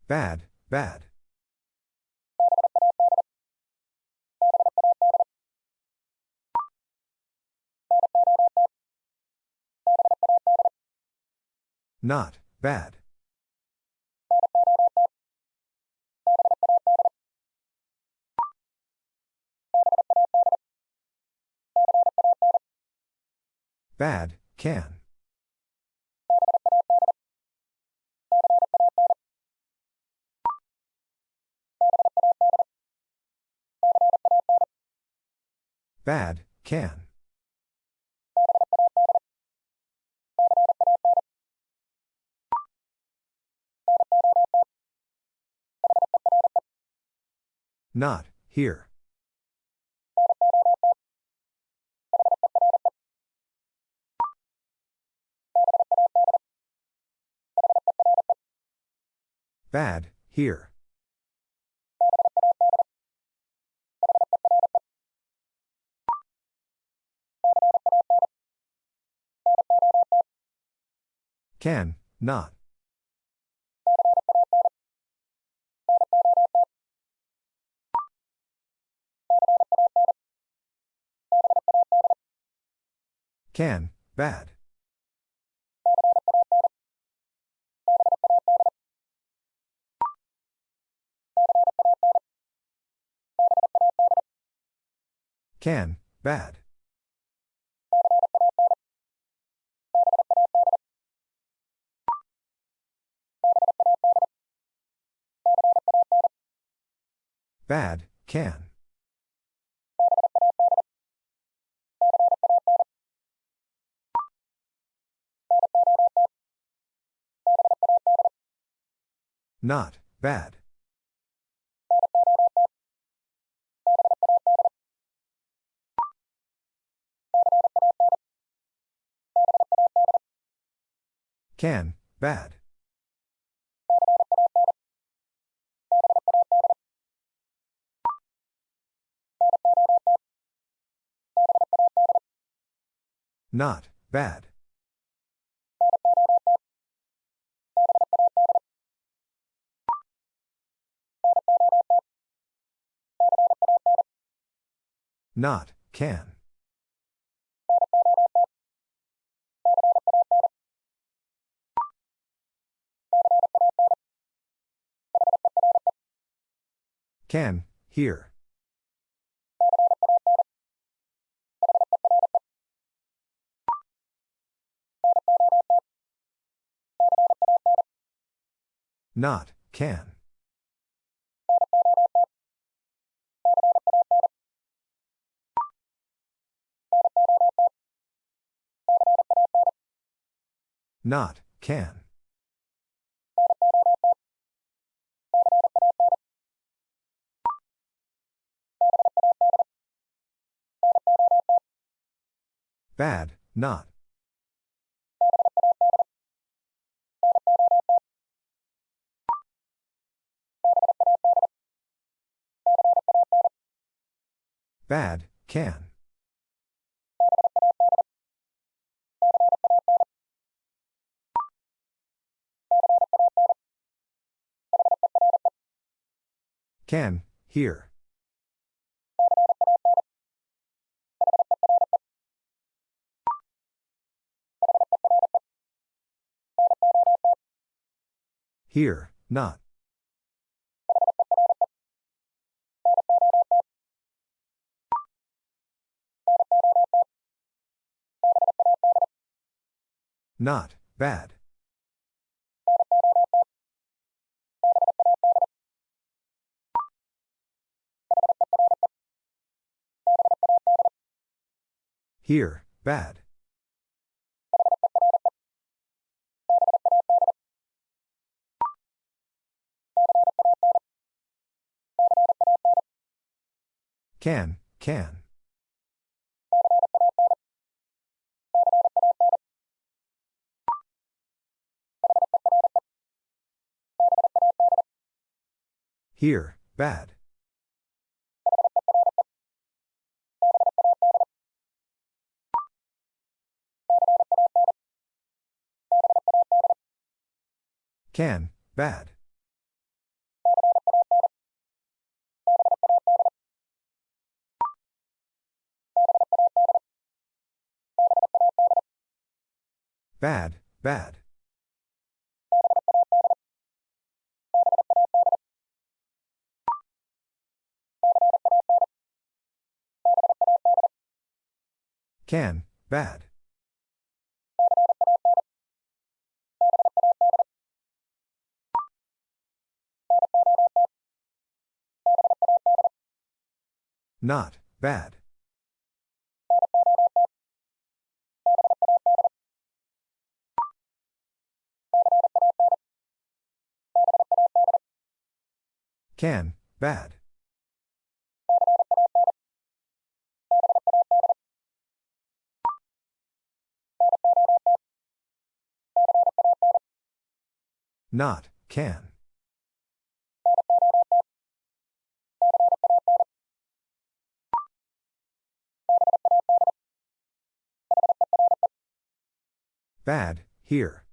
Bad, bad. Not, bad. Bad, can. Bad, can. Not, here. Bad, here. Can, not. Can, bad. Can, bad. Bad, can. Not, bad. Can, bad. Not, bad. Not, can. Can, here. Not, can. Not, can. Bad, not. Bad, can. Can, here. Here, not. Not, bad. Here, bad. Can, can. Here, bad. Can, bad. Bad, bad. Can, bad. Not, bad. Can, bad. Not, can. Bad, here.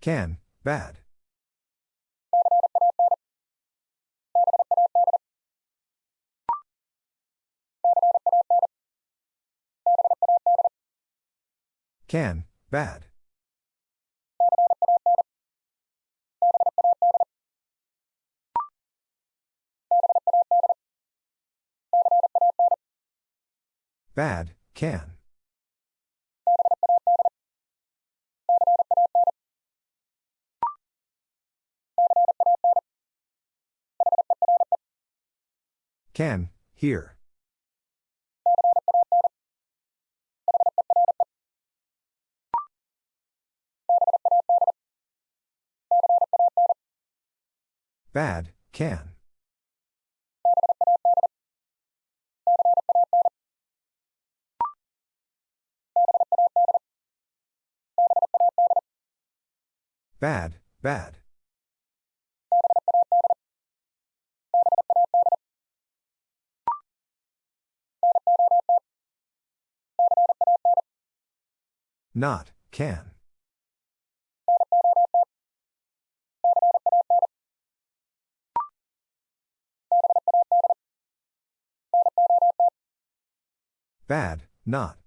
Can, bad. Can, bad. Bad, can. Can, here. Bad, can. Bad, bad. Not, can. Bad, not.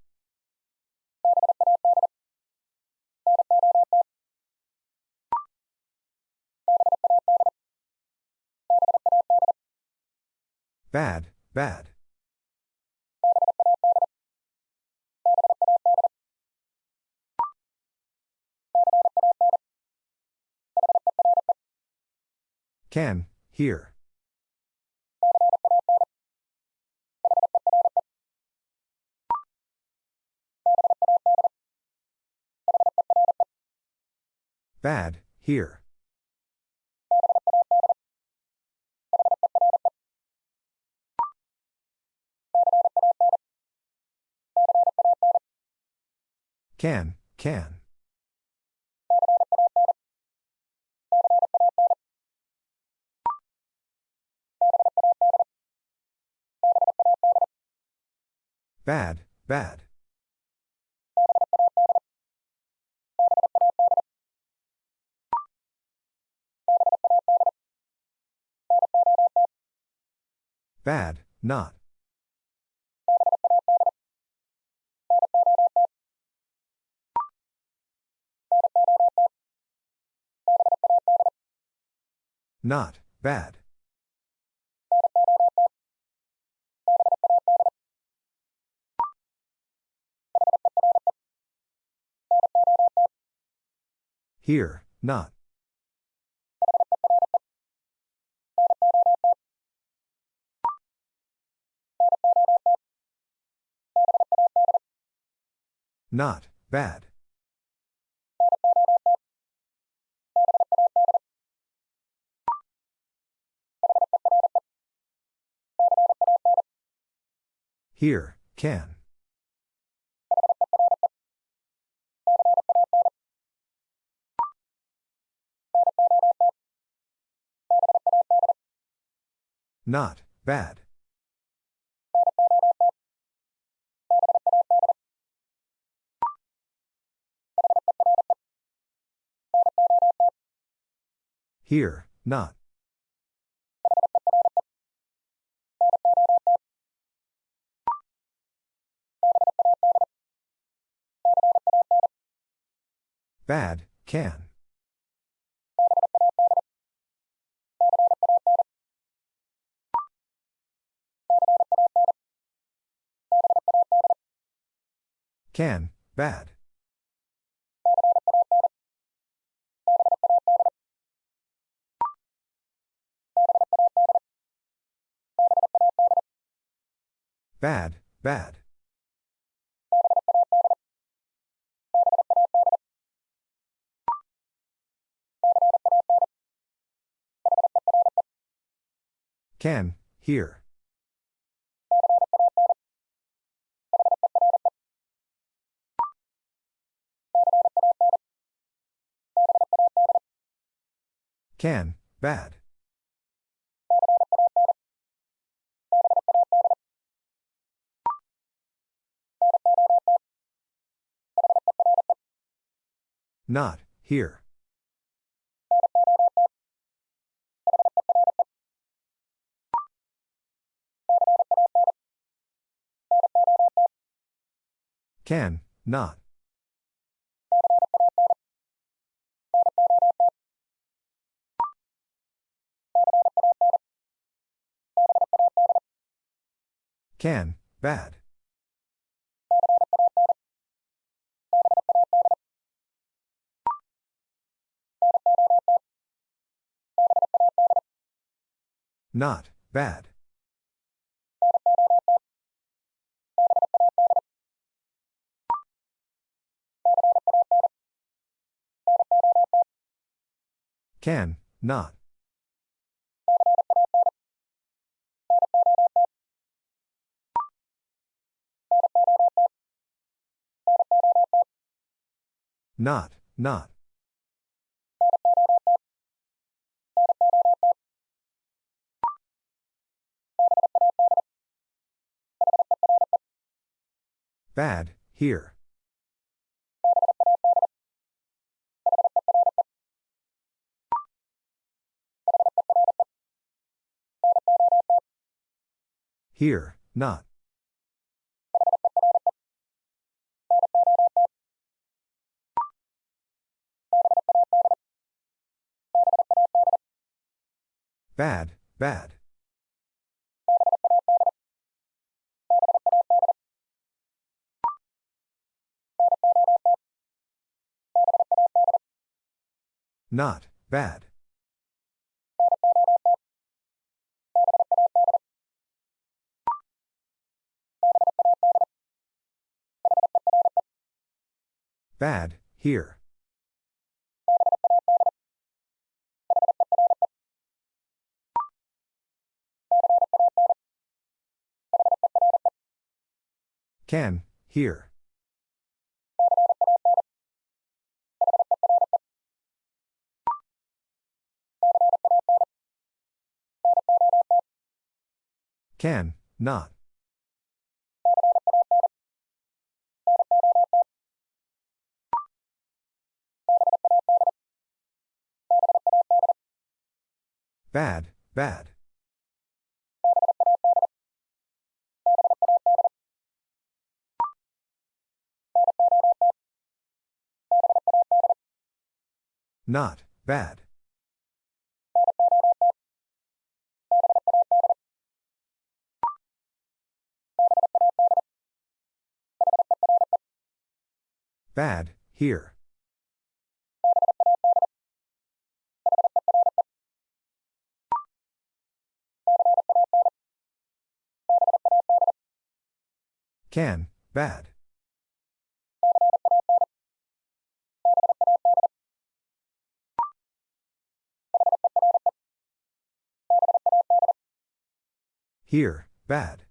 Bad, bad. Can, here. Bad, here. Can, can. Bad, bad. Bad, not. Not, bad. Here, not. Not, bad. Here, can. Not, bad. Here, not. Bad, can. Can, bad. Bad, bad. Can, here. Can, bad. Not, here. Can, not. Can, bad. Not, bad. Can, not. Not, not. Bad, here. Here, not. Bad, bad. Not, bad. Bad, here. Can, here. Can, not. Bad, bad. Not, bad. Bad, here. Can, bad. Here, bad.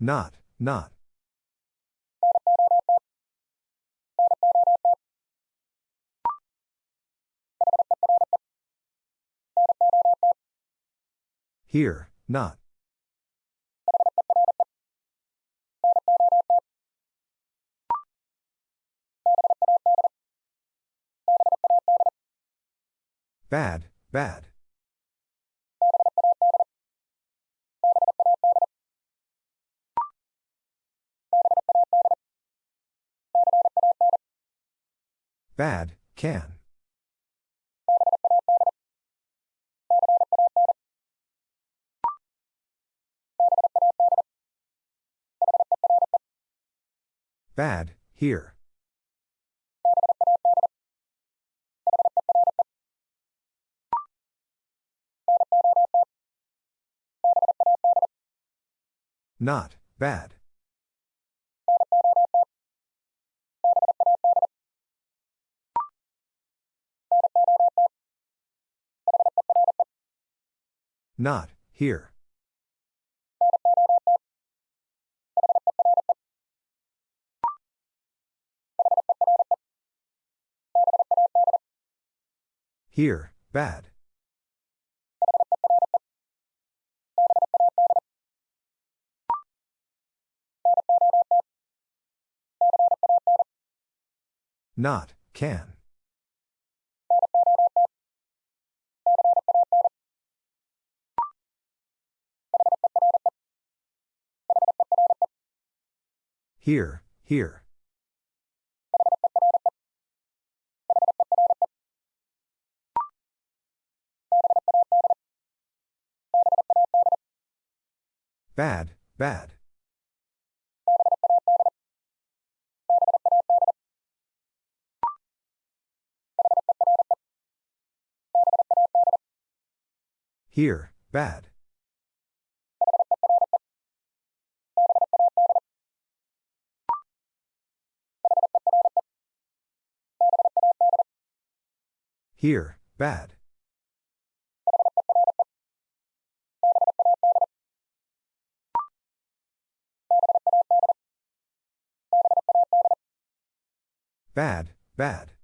Not, not. Here, not. Bad, bad. Bad, can. Bad, here. Not, bad. Not, here. Here, bad. Not, can. Here, here. Bad, bad. Here, bad. Here, bad. Bad, bad.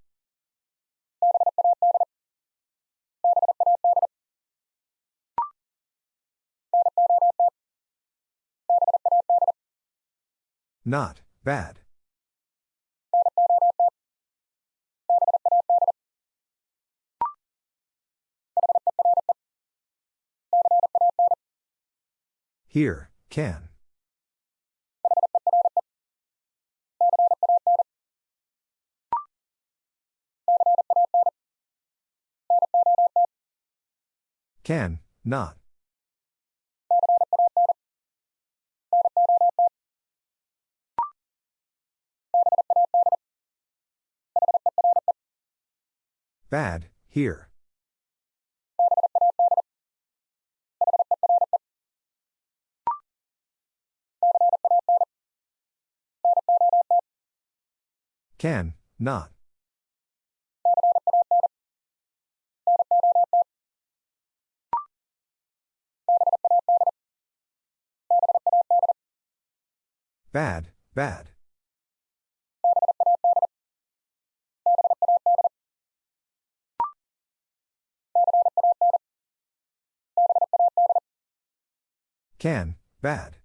Not, bad. Here, can. Can, not. Bad, here. Can, not. Bad, bad. Can, bad.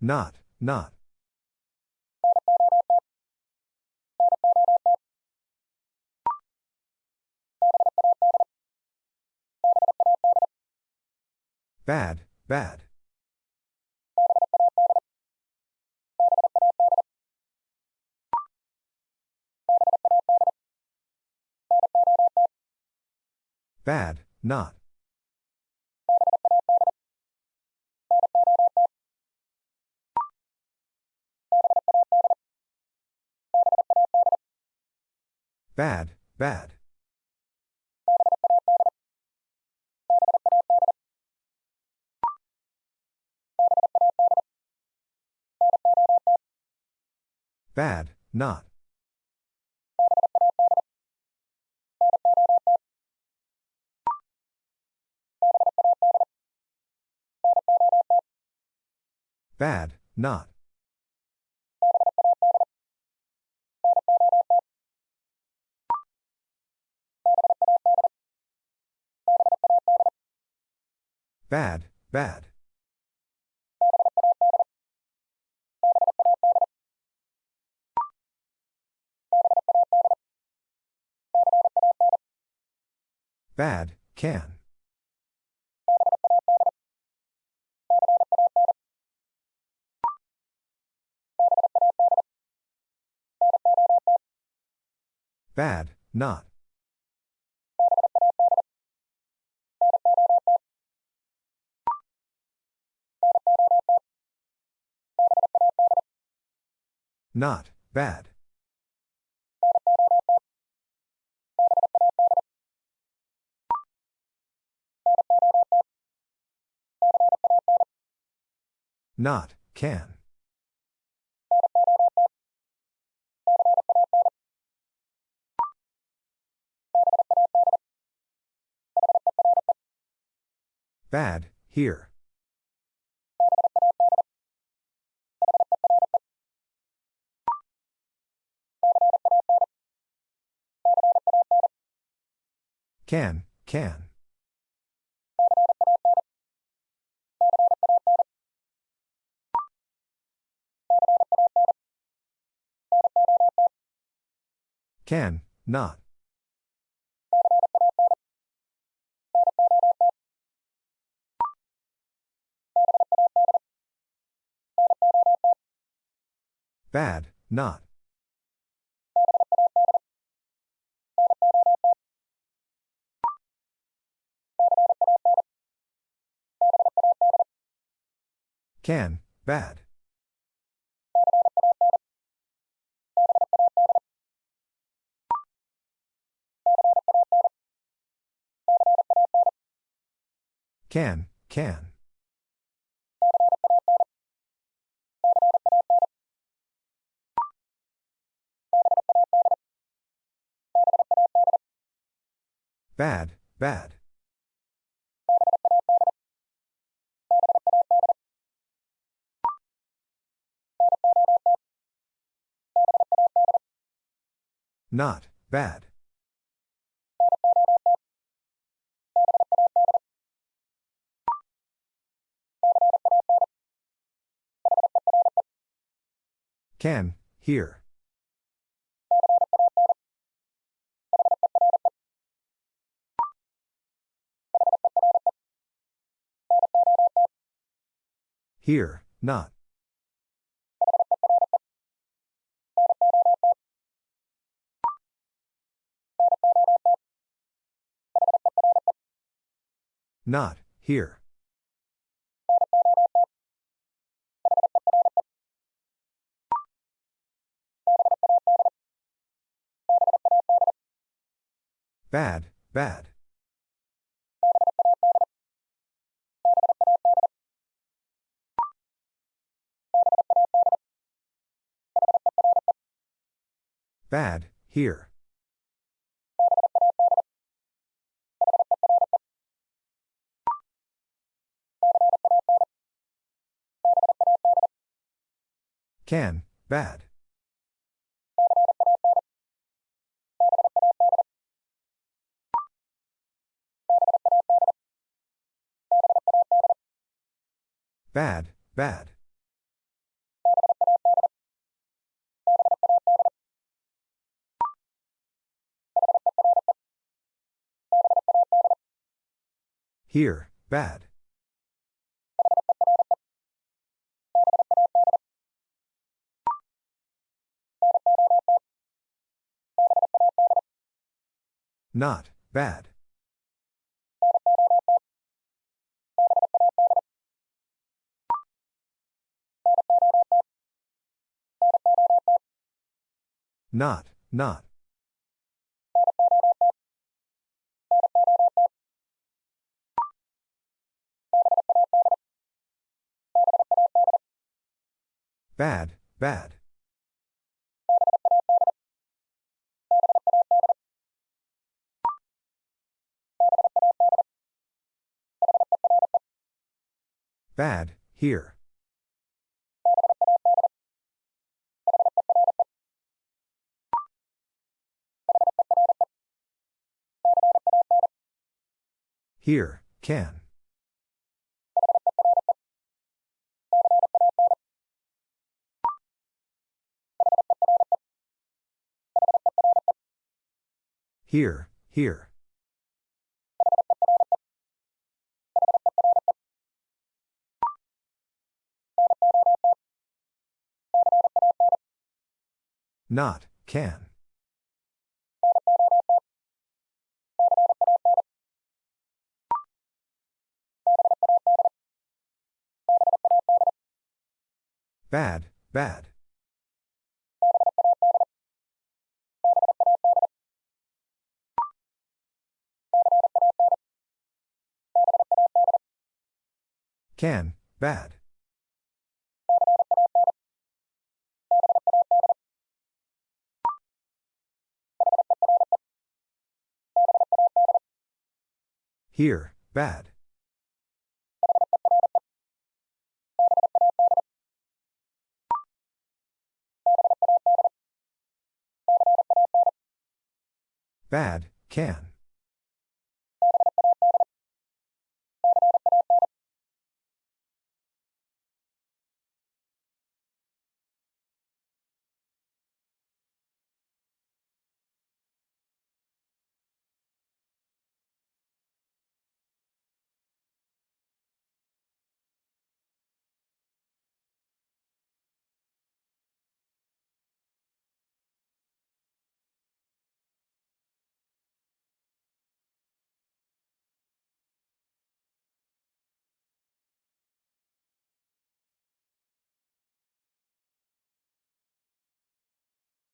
Not, not. Bad, bad. Bad, not. Bad, bad. Bad, not. Bad, not. Bad, bad. Bad, can. Bad, not. Not, bad. Not, can. Bad, here. Can, can. Can, not. Bad, not. Can, bad. Can, can. Bad, bad. Not, bad. Can, here. Here, not. Not, here. Bad, bad. Bad, here. Can, bad. Bad, bad. Here, bad. Not, bad. Not, not. Bad, bad. Bad, here. Here, can. Here, here. Not, can. Bad, bad. Can, bad. Here, bad. Bad, can.